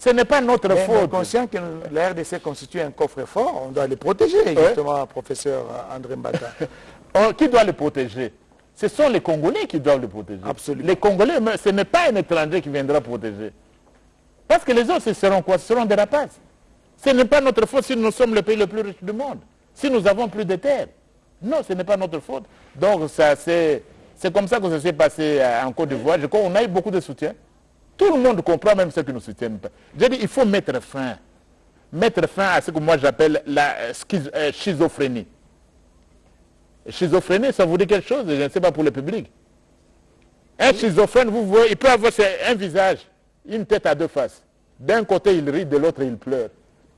Ce n'est pas notre Mais, faute. conscient que la RDC constitue un coffre-fort, on doit les protéger, justement, professeur André Mbata. Qui doit les protéger? Ce sont les Congolais qui doivent les protéger. Absolument. Les Congolais, mais ce n'est pas un étranger qui viendra protéger. Parce que les autres, ce seront quoi? Ce seront des rapaces. Ce n'est pas notre faute si nous sommes le pays le plus riche du monde. Si nous avons plus de terres. Non, ce n'est pas notre faute. Donc, c'est, comme ça que ça s'est passé en Côte d'Ivoire. Je crois qu'on a eu beaucoup de soutien. Tout le monde comprend, même ceux qui ne soutiennent pas. J'ai dit, il faut mettre fin. Mettre fin à ce que moi j'appelle la euh, euh, schizophrénie. Schizophrénie, ça vous dit quelque chose? Je ne sais pas pour le public. Un schizophrène, vous voyez, il peut avoir un visage, une tête à deux faces. D'un côté, il rit, de l'autre, il pleure.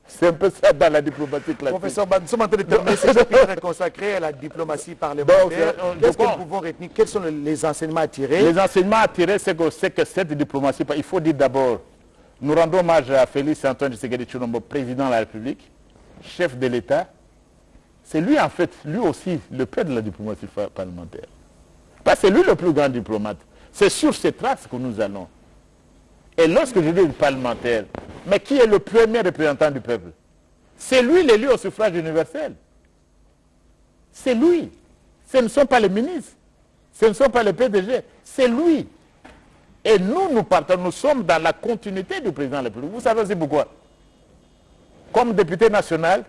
C'est un peu ça dans la diplomatie classique. Professeur nous sommes en train de terminer ce chapitre consacré à la diplomatie parlementaire. Donc, Qu'est-ce que nous pouvons retenir? Quels sont les- enseignements à tirer? Les enseignements à tirer, c'est que, que cette diplomatie, il faut dire d'abord, nous rendons hommage à Félix Antoine Tshisekedi Tshilombo, président de la République, chef de l'État. C'est lui, en fait, lui aussi, le père de la diplomatie parlementaire. Parce que c'est lui le plus grand diplomate. C'est sur ces traces que nous allons. Et lorsque je dis parlementaire, mais qui est le premier représentant du peuple? C'est lui l'élu au suffrage universel. C'est lui. Ce ne sont pas les ministres. Ce ne sont pas les PDG. C'est lui. Et nous, nous partons, nous sommes dans la continuité du président de la. Vous savez aussi pourquoi? Comme député national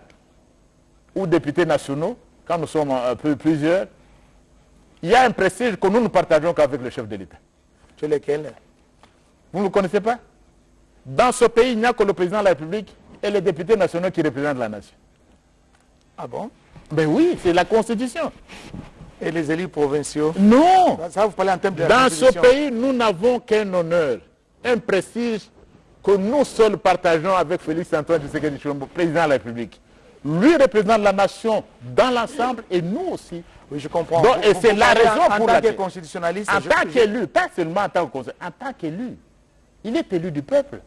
ou députés nationaux, quand nous sommes un peu plusieurs, il y a un prestige que nous ne partageons qu'avec le chef de l'État. Sur lesquels Vous ne le connaissez pas? Dans ce pays, il n'y a que le président de la République et les députés nationaux qui représentent la nation. Ah bon? Ben oui, c'est la Constitution. Et les élus provinciaux? Non Ça, vous parlez en termes de la Dans ce pays, nous n'avons qu'un honneur, un prestige que nous seuls partageons avec Félix Antoine Tshisekedi Tshilombo, président de la République. Lui représente la nation dans l'ensemble et nous aussi. Oui, je comprends. Donc, et c'est la raison en, pour En laquelle- constitutionnaliste, En tant qu'élu, pas seulement en tant que en tant qu'élu, il est élu du peuple.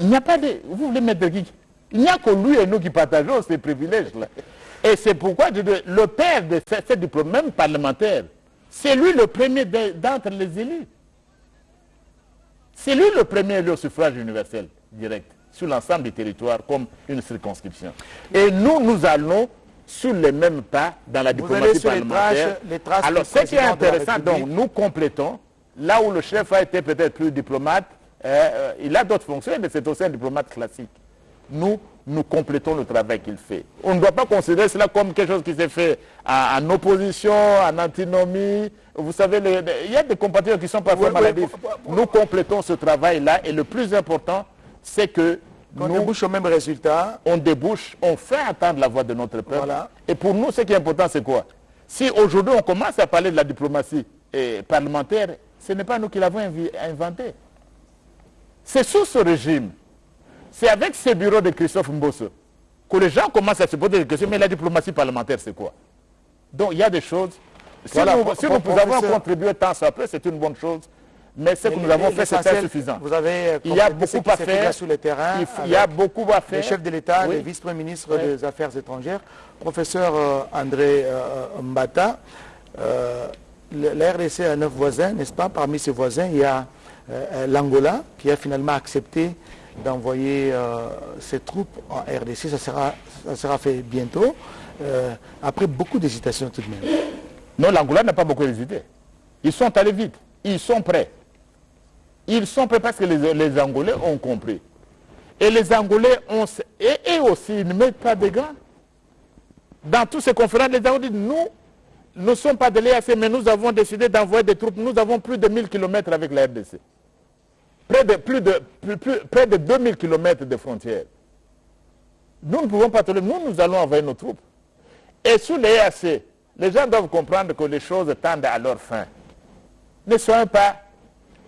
Il n'y a pas de... Vous voulez mettre qui? Il n'y a que lui et nous qui partageons ces privilèges-là. Et c'est pourquoi je dis, le père de ce, ce diplôme, même parlementaire, c'est lui le premier de- d'entre les élus. C'est lui le premier élu au suffrage universel direct sur l'ensemble du territoire comme une circonscription. Et nous, nous allons sur les mêmes pas dans la diplomatie les parlementaire. traces- les traces Alors, ce qui est de intéressant, donc, nous complétons, là où le chef a été peut-être plus diplomate, euh, euh, il a d'autres fonctions, mais c'est aussi un diplomate classique. Nous, nous complétons le travail qu'il fait. On ne doit pas considérer cela comme quelque chose qui s'est fait en, en opposition, en antinomie. Vous savez, il y a des compatriotes qui sont parfois maladifs. pour- Nous complétons ce travail-là et le plus important, c'est que qu'on nous, débouche au même résultat. on débouche, on fait entendre la voix de notre peuple. Voilà. Et pour nous, ce qui est important, c'est quoi? Si aujourd'hui on commence à parler de la diplomatie eh, parlementaire, ce n'est pas nous qui l'avons inventé. C'est sous ce régime, c'est avec ce bureau de Christophe Mbosso que les gens commencent à se poser des questions, mais la diplomatie parlementaire, c'est quoi? Donc il y a des choses. Si Voilà, nous, si nous avons contribué tant soit peu, c'est une bonne chose. Mais ce que nous avons fait, c'est insuffisant. Vous avez euh, Il y a beaucoup à faire. sur le terrain. Il, y a beaucoup à faire. le chef de l'État, Oui. le vice-premier ministre Oui. des Affaires étrangères, professeur euh, André euh, Mbata. euh, la RDC a neuf voisins, n'est-ce pas? Parmi ses voisins, il y a euh, euh, l'Angola qui a finalement accepté d'envoyer euh, ses troupes en RDC. Ça sera, fait bientôt, après beaucoup d'hésitations tout de même. Non, l'Angola n'a pas beaucoup hésité. Ils sont allés vite. Ils sont prêts. Ils sont prêts parce que les, Angolais ont compris. Et les Angolais ont... Et aussi, ils ne mettent pas de gants. Dans toutes ces conférences, les Angolais disent, nous ne sommes pas de l'EAC, mais nous avons décidé d'envoyer des troupes. Nous avons plus de 1000 km avec la RDC. près de, plus de, plus- plus- près de 2000 km de frontières. Nous ne pouvons pas tolérer. Nous, nous allons envoyer nos troupes. Et sous les EAC, les gens doivent comprendre que les choses tendent à leur fin. Ne soyons pas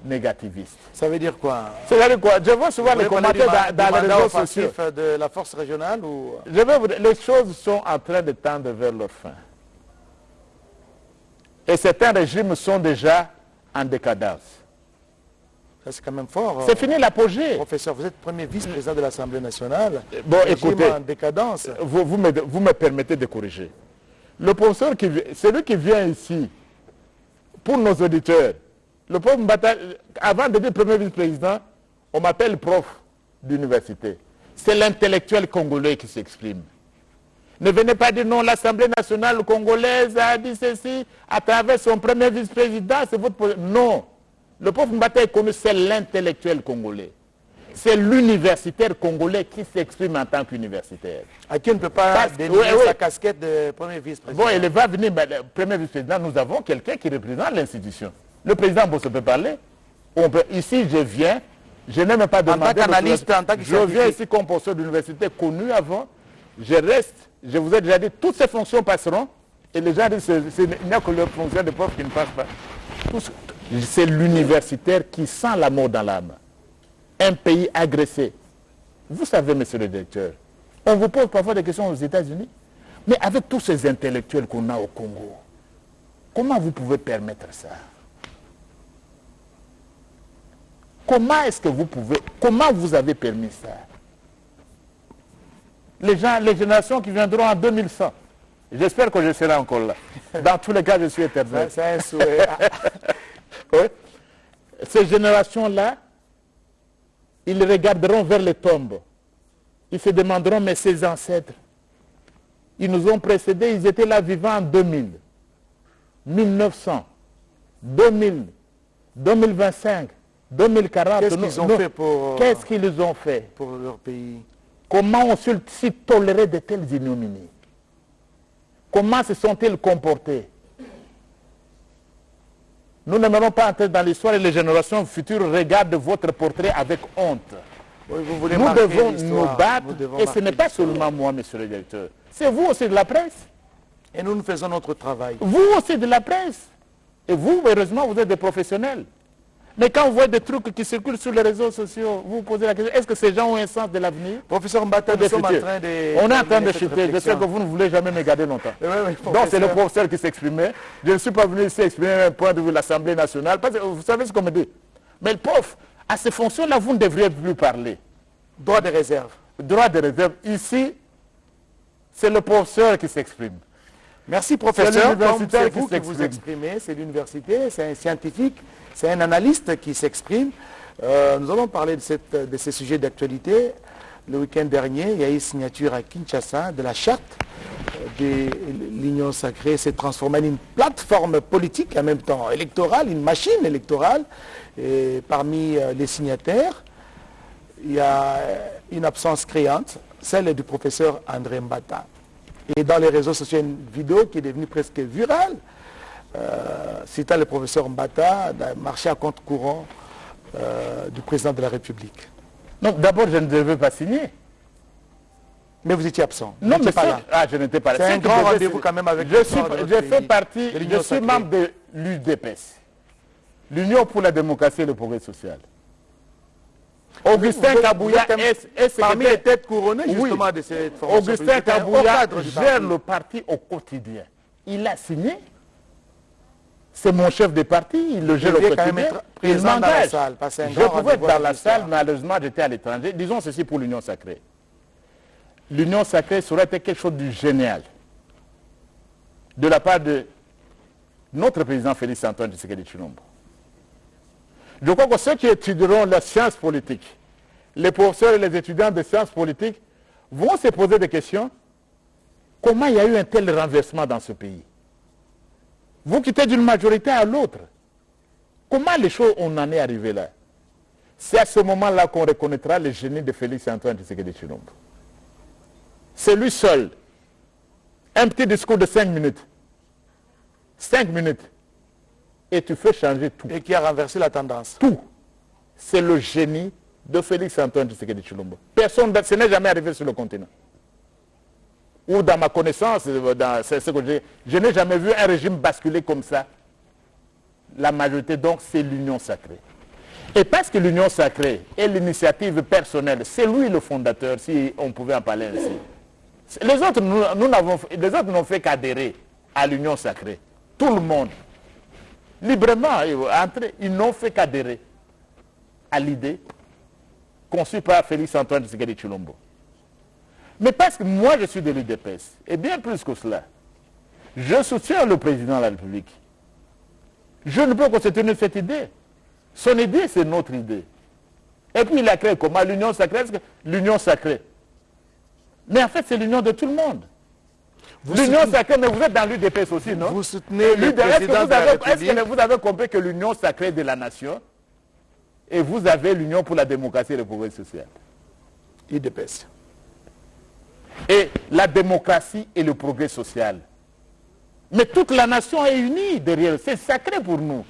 négativistes. Ça veut dire quoi? C'est-à-dire quoi? Je vois souvent les commentaires dans, les réseaux sociaux. de la force régionale ou... Je vais vous dire, les choses sont en train de tendre vers leur fin. Et certains régimes sont déjà en décadence. Ça, C'est quand même fort. C'est euh, fini l'apogée. Professeur, vous êtes premier vice-président de l'Assemblée nationale. Bon, écoutez. en décadence. Vous, vous me, vous me permettez de corriger. Le professeur qui celui qui vient ici, pour nos auditeurs, le prof Mbata, avant de dire premier vice-président, on m'appelle prof d'université. C'est l'intellectuel congolais qui s'exprime. Ne venez pas dire non, l'Assemblée nationale congolaise a dit ceci à travers son premier vice-président, c'est votre... Non. Le prof Mbata est connu, c'est l'intellectuel congolais. C'est l'universitaire congolais qui s'exprime en tant qu'universitaire. À qui on ne peut pas Parce- dénigrer oui, oui. sa casquette de premier vice-président. Bon, il va venir, le premier vice-président, nous avons quelqu'un qui représente l'institution. Le président Bosso peut parler. On peut- ici, je viens, je n'ai même pas tant demandé... qu'analyste, l'autorisation. en tant que Je viens ici comme professeur d'université connu avant. Je reste, je vous ai déjà dit, toutes ces fonctions passeront. Et les gens disent, il n'y a que le fonctionnaire de prof qui ne passe pas. Ce- C'est l'universitaire qui sent la mort dans l'âme. Un pays agressé. Vous savez, monsieur le directeur, on vous pose parfois des questions aux États-Unis, mais avec tous ces intellectuels qu'on a au Congo, comment vous pouvez permettre ça? Comment est-ce que vous pouvez, comment vous avez permis ça? Les, gens, les générations qui viendront en 2100, j'espère que je serai encore là. Dans tous les cas, je suis éternel. C'est un souhait. Oui. Ces générations-là, ils regarderont vers les tombes. Ils se demanderont, mais ces ancêtres, ils nous ont précédés, ils étaient là vivants en 2000, 1900, 2000, 2025, 2040. Qu'est-ce Nous- qu'ils ont nous- fait pour- Qu'est-ce qu'ils ont fait? pour leur pays? Comment ont-ils toléré de telles ignominies? Comment se sont-ils comportés? Nous n'aimerons pas entrer dans l'histoire et les générations futures regardent votre portrait avec honte. Oui, vous voulez Nous devons nous battre devons et ce n'est pas seulement moi, monsieur le directeur. C'est vous aussi de la presse. Et nous, nous faisons notre travail. Vous aussi de la presse. Et vous, heureusement, vous êtes des professionnels. Mais quand vous voyez des trucs qui circulent sur les réseaux sociaux, vous vous posez la question, est-ce que ces gens ont un sens de l'avenir? Professeur Mbata, nous sommes en train de... On est en train de chuter. Je sais que vous ne voulez jamais me garder longtemps. Oui, oui, Donc c'est le professeur. qui s'exprimait. Je ne suis pas venu ici exprimer un point de vue de l'Assemblée nationale. Parce que vous savez ce qu'on me dit. Mais le prof, à ces fonctions-là, vous ne devriez plus parler. Droit de réserve. Droit de réserve. Ici, c'est le professeur qui s'exprime. Merci professeur. C'est vous qui vous exprimez, c'est l'université, c'est un scientifique, c'est un analyste qui s'exprime. Euh, nous allons parler de, ces sujets d'actualité. Le week-end dernier, il y a eu signature à Kinshasa de la charte euh, de l'Union sacrée s'est transformée en une plateforme politique, en même temps électorale, une machine électorale. Et parmi euh, les signataires, il y a une absence créante, celle du professeur André Mbata. Et dans les réseaux sociaux, une vidéo qui est devenue presque virale, euh, citant le professeur Mbata marché à compte courant euh, du président de la République. Non, d'abord, je ne devais pas signer. Mais vous étiez absent. Vous Non, mais pas là. Ah, je n'étais pas là. C'est un grand rendez-vous quand même avec je suis, je fais partie, je suis sacrée. membre de l'UDPS, l'Union pour la démocratie et le progrès social. Augustin Vous Kabouya vous êtes un- est, est Parmi secrétaire- les têtes couronnées Oui. justement de cette formation Augustin haut Kabouya gère le parti au quotidien. Il a signé. C'est mon chef de parti, il le gère au quotidien. Il m'engage. Je pouvais être dans la salle, malheureusement j'étais à l'étranger. Disons ceci pour l'Union sacrée. L'Union sacrée serait quelque chose de génial. De la part de notre président Félix Antoine Tshisekedi Chilombo. Je crois que ceux qui étudieront la science politique, les professeurs et les étudiants de sciences politiques, vont se poser des questions. Comment il y a eu un tel renversement dans ce pays? Vous quittez d'une majorité à l'autre. Comment les choses, on en est arrivé là? C'est à ce moment-là qu'on reconnaîtra le génie de Félix Antoine Tshisekedi Chilombo. C'est lui seul. Un petit discours de 5 minutes. 5 minutes. Et tu fais changer tout Et qui a renversé la tendance. tout. c'est le génie de Félix Antoine Tshisekedi Chilombo. Personne, ce n'est jamais arrivé sur le continent. Ou dans ma connaissance, euh, je n'ai jamais vu un régime basculer comme ça. La majorité, donc, c'est l'union sacrée. Et parce que l'union sacrée est l'initiative personnelle, c'est lui le fondateur, si on pouvait en parler ainsi. Les autres, nous, n'ont fait qu'adhérer à l'union sacrée. Tout le monde. Librement, ils n'ont fait qu'adhérer à l'idée conçue par Félix Antoine Tshisekedi Chilombo. Mais parce que moi je suis de l'UDPS, et bien plus que cela, je soutiens le président de la République. Je ne peux que soutenir cette idée. Son idée, c'est notre idée. Et puis il a créé comment? L'union sacrée, l'union sacrée? Mais en fait, c'est l'union de tout le monde. L'union sacrée, mais vous êtes dans l'UDPS aussi, non? Vous soutenez le président de la République. Est-ce que vous avez compris que l'union sacrée de la nation, et vous avez l'union pour la démocratie et le progrès social? UDPS. Et la démocratie et le progrès social. Mais toute la nation est unie derrière. C'est sacré pour nous.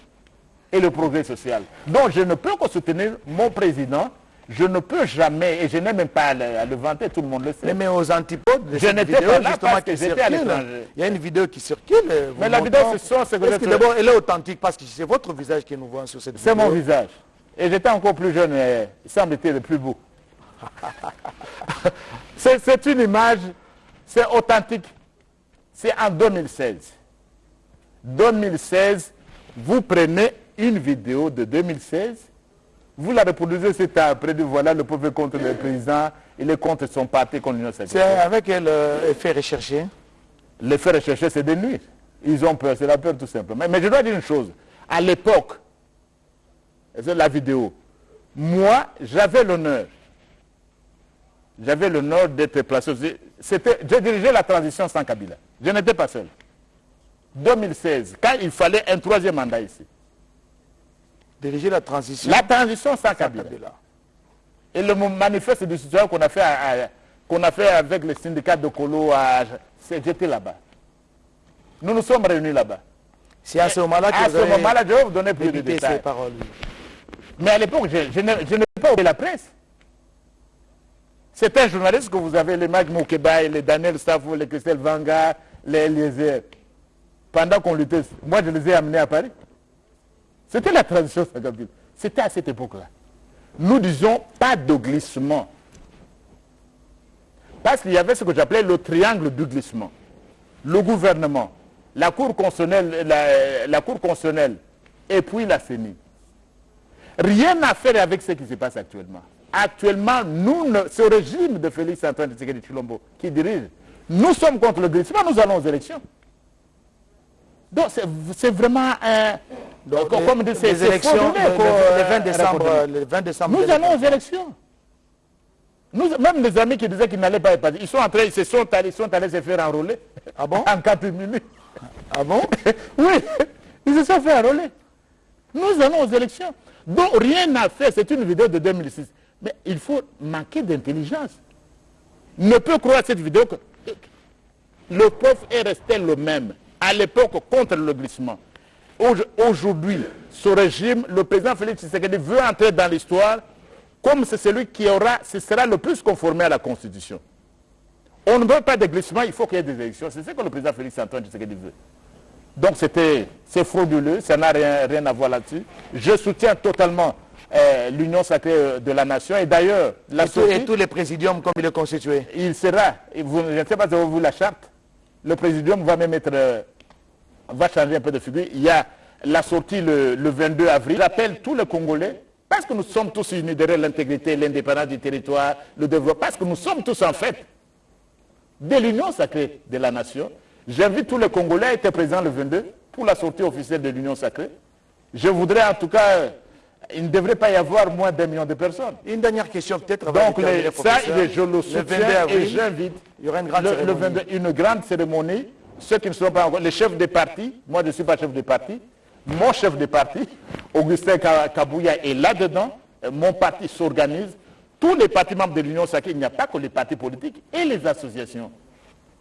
Et le progrès social. Donc je ne peux que soutenir mon président. Je ne peux jamais, et je n'ai même pas à le, vanter, tout le monde le sait. Mais, aux antipodes je n'étais pas là parce que j'étais à l'étranger. Il y a une vidéo qui circule. Mais la vidéo, c'est ça. C'est que d'abord, elle est authentique? Parce que c'est votre visage que nous voyons sur cette vidéo. C'est mon visage. Et j'étais encore plus jeune, et il semble-t-il le plus beau. c'est une image, c'est authentique. C'est en 2016. 2016, vous prenez une vidéo de 2016, vous la reproduisez, c'est après de voilà le pauvre contre le président, il est contre son parti, contre l'Union C'est avec quel euh, recherché L'effet recherché, c'est de nuire. Ils ont peur, c'est la peur tout simplement. Mais je dois dire une chose. À l'époque, c'est la vidéo, moi, j'avais l'honneur j'avais l'honneur d'être placé. J'ai dirigé la transition sans Kabila. Je n'étais pas seul. 2016, quand il fallait un troisième mandat ici. Diriger la transition La transition sans, Kabila. Et le manifeste du citoyen qu'on a fait qu'on a fait avec le syndicat de Colo, j'étais là-bas. Nous nous sommes réunis là-bas. C'est à ce moment-là que À ce moment-là, je vais vous donner plus de détails. Mais à l'époque, je, je n'ai pas oublié la presse. C'est un journaliste que vous avez, les Mag Moukeba, les Daniel Safo, les Christelle Vanga, les Eliezer. Pendant qu'on luttait, moi je les ai amenés à Paris. C'était la transition C'était à cette époque-là. Nous disions pas de glissement. Parce qu'il y avait ce que j'appelais le triangle du glissement. Le gouvernement, la Cour constitutionnelle, la, Cour constitutionnelle et puis la CENI. Rien à faire avec ce qui se passe actuellement. Actuellement, nous, ce régime de Félix Antoine Tshisekedi Chilombo qui dirige, nous sommes contre le glissement, nous allons aux élections. Donc c'est vraiment un... Donc, comme les, les élections, le, 20 décembre, le 20 décembre... Nous allons aux élections. Nous, même les amis qui disaient qu'ils n'allaient pas y ils sont entrés, ils se sont allés, ils sont allés se faire enrôler. Ah bon? En 4 minutes. Ah bon? Oui, ils se sont fait enrôler. Nous allons aux élections. Donc rien n'a fait, c'est une vidéo de 2006. Mais il faut manquer d'intelligence. Ne peut croire cette vidéo que le peuple est resté le même à l'époque contre le glissement. Aujourd'hui, ce régime, le président Félix Tshisekedi veut entrer dans l'histoire comme c'est celui qui aura, ce sera le plus conformé à la Constitution. On ne veut pas de glissement, il faut qu'il y ait des élections. C'est ce que le président Félix Antoine Tshisekedi veut. Donc c'est frauduleux, ça n'a rien, rien à voir là-dessus. Je soutiens totalement euh, l'union sacrée euh, de la nation. Et d'ailleurs, la et, tous les présidiums comme il est constitué. Il sera, vous, je ne sais pas si vous la charte, le présidium va même être, euh, va changer un peu de figure. Il y a la sortie le, 22 avril. J'appelle tous les Congolais, parce que nous sommes tous unis derrière l'intégrité, l'indépendance du territoire, le développement, parce que nous sommes tous en fait de l'union sacrée de la nation. J'invite tous les Congolais à être présents le 22 pour la sortie officielle de l'union sacrée. Je voudrais en tout cas il ne devrait pas y avoir moins d'un million de personnes. Une dernière question peut-être. Donc ça, je le soutiens et j'invite. Il y aura une grande cérémonie. une grande cérémonie. Ceux qui ne sont pas encore, les chefs des partis, moi je ne suis pas chef de parti, mon chef de parti, Augustin Kabouya est là-dedans, mon parti s'organise, tous les partis membres de l'Union sacrée, il n'y a pas que les partis politiques et les associations.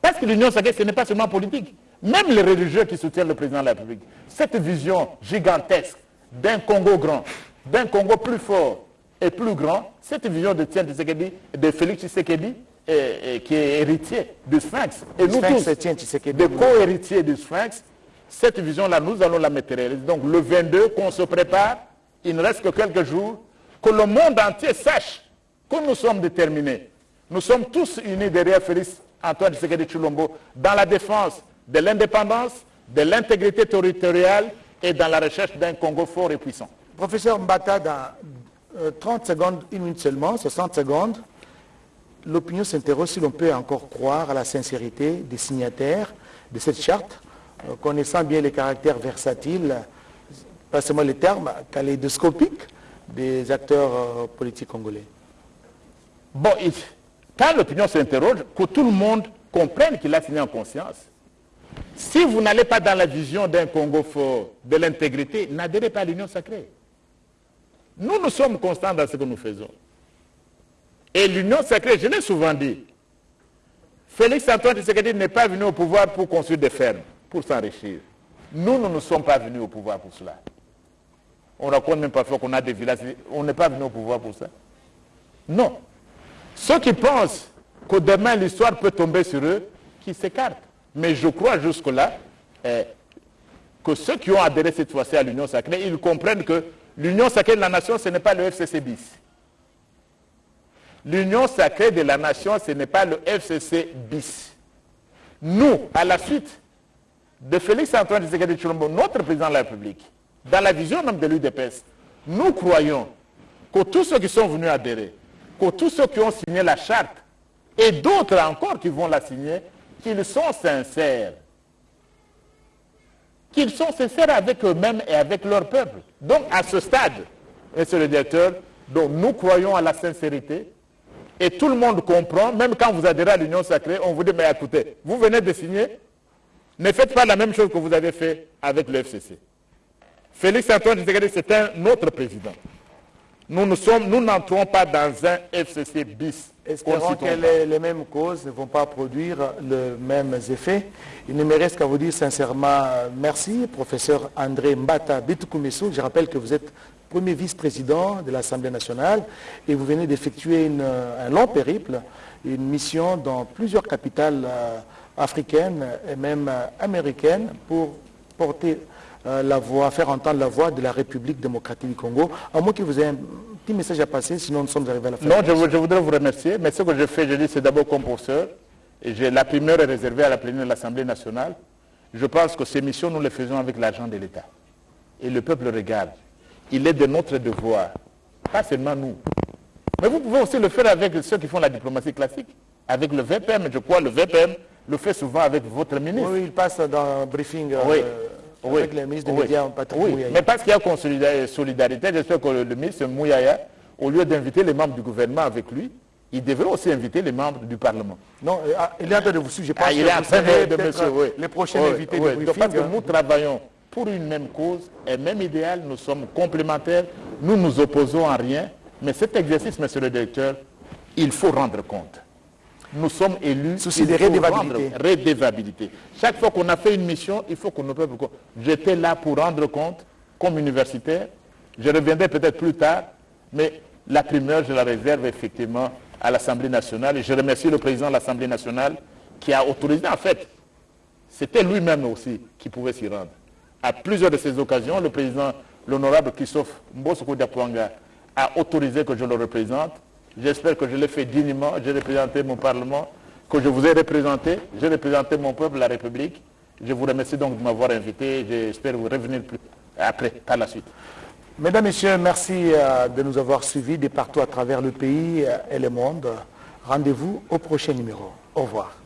Parce que l'Union sacrée, ce n'est pas seulement politique. Même les religieux qui soutiennent le président de la République. Cette vision gigantesque d'un Congo grand, d'un Congo plus fort et plus grand, cette vision de Tien Tshisekedi, de Félix Tshisekedi, qui est héritier du Sphinx, et nous tous, des co-héritiers du Sphinx, cette vision-là, nous allons la matérialiser. Donc le 22, qu'on se prépare, il ne reste que quelques jours, que le monde entier sache que nous sommes déterminés. Nous sommes tous unis derrière Félix Antoine Tshisekedi Chulombo dans la défense de l'indépendance, de l'intégrité territoriale et dans la recherche d'un Congo fort et puissant. Professeur Mbata, dans 30 euh, secondes, une minute seulement, 60 secondes, l'opinion s'interroge si l'on peut encore croire à la sincérité des signataires de cette charte, euh, connaissant bien les caractères versatiles, pas seulement les termes, kaléidoscopiques des acteurs euh, politiques congolais. Bon, quand l'opinion s'interroge, que tout le monde comprenne qu'il a signé en conscience. Si vous n'allez pas dans la vision d'un Congo fort, de l'intégrité, n'adhérez pas à l'union sacrée. Nous, nous sommes constants dans ce que nous faisons. Et l'union sacrée, je l'ai souvent dit, Félix Antoine Tshisekedi n'est pas venu au pouvoir pour construire des fermes, pour s'enrichir. Nous, nous ne sommes pas venus au pouvoir pour cela. On raconte même parfois qu'on a des villages. On n'est pas venu au pouvoir pour ça. Non. Ceux qui pensent que demain l'histoire peut tomber sur eux, qui s'écartent. Mais je crois jusque-là eh, que ceux qui ont adhéré cette fois-ci à l'Union sacrée, ils comprennent que l'Union sacrée de la nation, ce n'est pas le FCC bis. L'Union sacrée de la nation, ce n'est pas le FCC bis. Nous, à la suite de Félix Antoine Tshisekedi Chulombo, notre président de la République, dans la vision même de l'UDPS, nous croyons que tous ceux qui sont venus adhérer, que tous ceux qui ont signé la charte, et d'autres encore qui vont la signer, qu'ils sont sincères. Qu'ils sont sincères avec eux-mêmes et avec leur peuple. Donc à ce stade, monsieur le directeur, nous croyons à la sincérité et tout le monde comprend, même quand vous adhérez à l'Union sacrée, on vous dit, mais écoutez, vous venez de signer, ne faites pas la même chose que vous avez fait avec le FCC. Félix Antoine c'est un autre président. Nous n'entrons pas dans un FCC bis. Espérons que les, mêmes causes ne vont pas produire les mêmes effets. Il ne me reste qu'à vous dire sincèrement merci, professeur André Mbata Bitukumesou. Je rappelle que vous êtes premier vice-président de l'Assemblée nationale et vous venez d'effectuer un long périple, une mission dans plusieurs capitales euh, africaines et même euh, américaines pour porter euh, la voix, faire entendre la voix de la République démocratique du Congo. À moins que vous ayez un petit message à passer, sinon nous sommes arrivés à la fin. Non, je, voudrais vous remercier, mais ce que je fais, je dis, c'est d'abord comme professeur. Et la primeur est réservée à la plénière de l'Assemblée nationale. Je pense que ces missions, nous les faisons avec l'argent de l'État. Et le peuple regarde. Il est de notre devoir, pas seulement nous. Mais vous pouvez aussi le faire avec ceux qui font la diplomatie classique, avec le VPM. Je crois que le VPM le fait souvent avec votre ministre. Oui, il passe dans un briefing. Oui. Euh, oui. avec le ministre des Médias, Patrick oui. Mais parce qu'il y a solidarité, j'espère que le, ministre Mouyaya, au lieu d'inviter les membres du gouvernement avec lui, il devrait aussi inviter les membres du Parlement. Non, euh, ah, il est en train de vous suivre. Je pense ah, il est en train de, monsieur, oui. Les prochains invités oui, briefing, Parce que hein. nous travaillons pour une même cause, un même idéal, nous sommes complémentaires, nous nous opposons à rien, mais cet exercice, monsieur le directeur, il faut rendre compte nous sommes élus. Souci de redévabilité. Chaque fois qu'on a fait une mission, il faut qu'on ne peut J'étais là pour rendre compte, comme universitaire. Je reviendrai peut-être plus tard, mais la primeur, je la réserve effectivement à l'Assemblée nationale. Et je remercie le président de l'Assemblée nationale qui a autorisé, en fait, c'était lui-même aussi qui pouvait s'y rendre. À plusieurs de ces occasions, le président, l'honorable Christophe Mbosoko Diapouanga, a autorisé que je le représente. J'espère que je l'ai fait dignement. J'ai représenté mon Parlement, que je vous ai représenté. J'ai représenté mon peuple, la République. Je vous remercie donc de m'avoir invité. J'espère vous revenir plus après, par la suite. Mesdames, Messieurs, merci euh, de nous avoir suivis de partout à travers le pays et le monde. Rendez-vous au prochain numéro. Au revoir.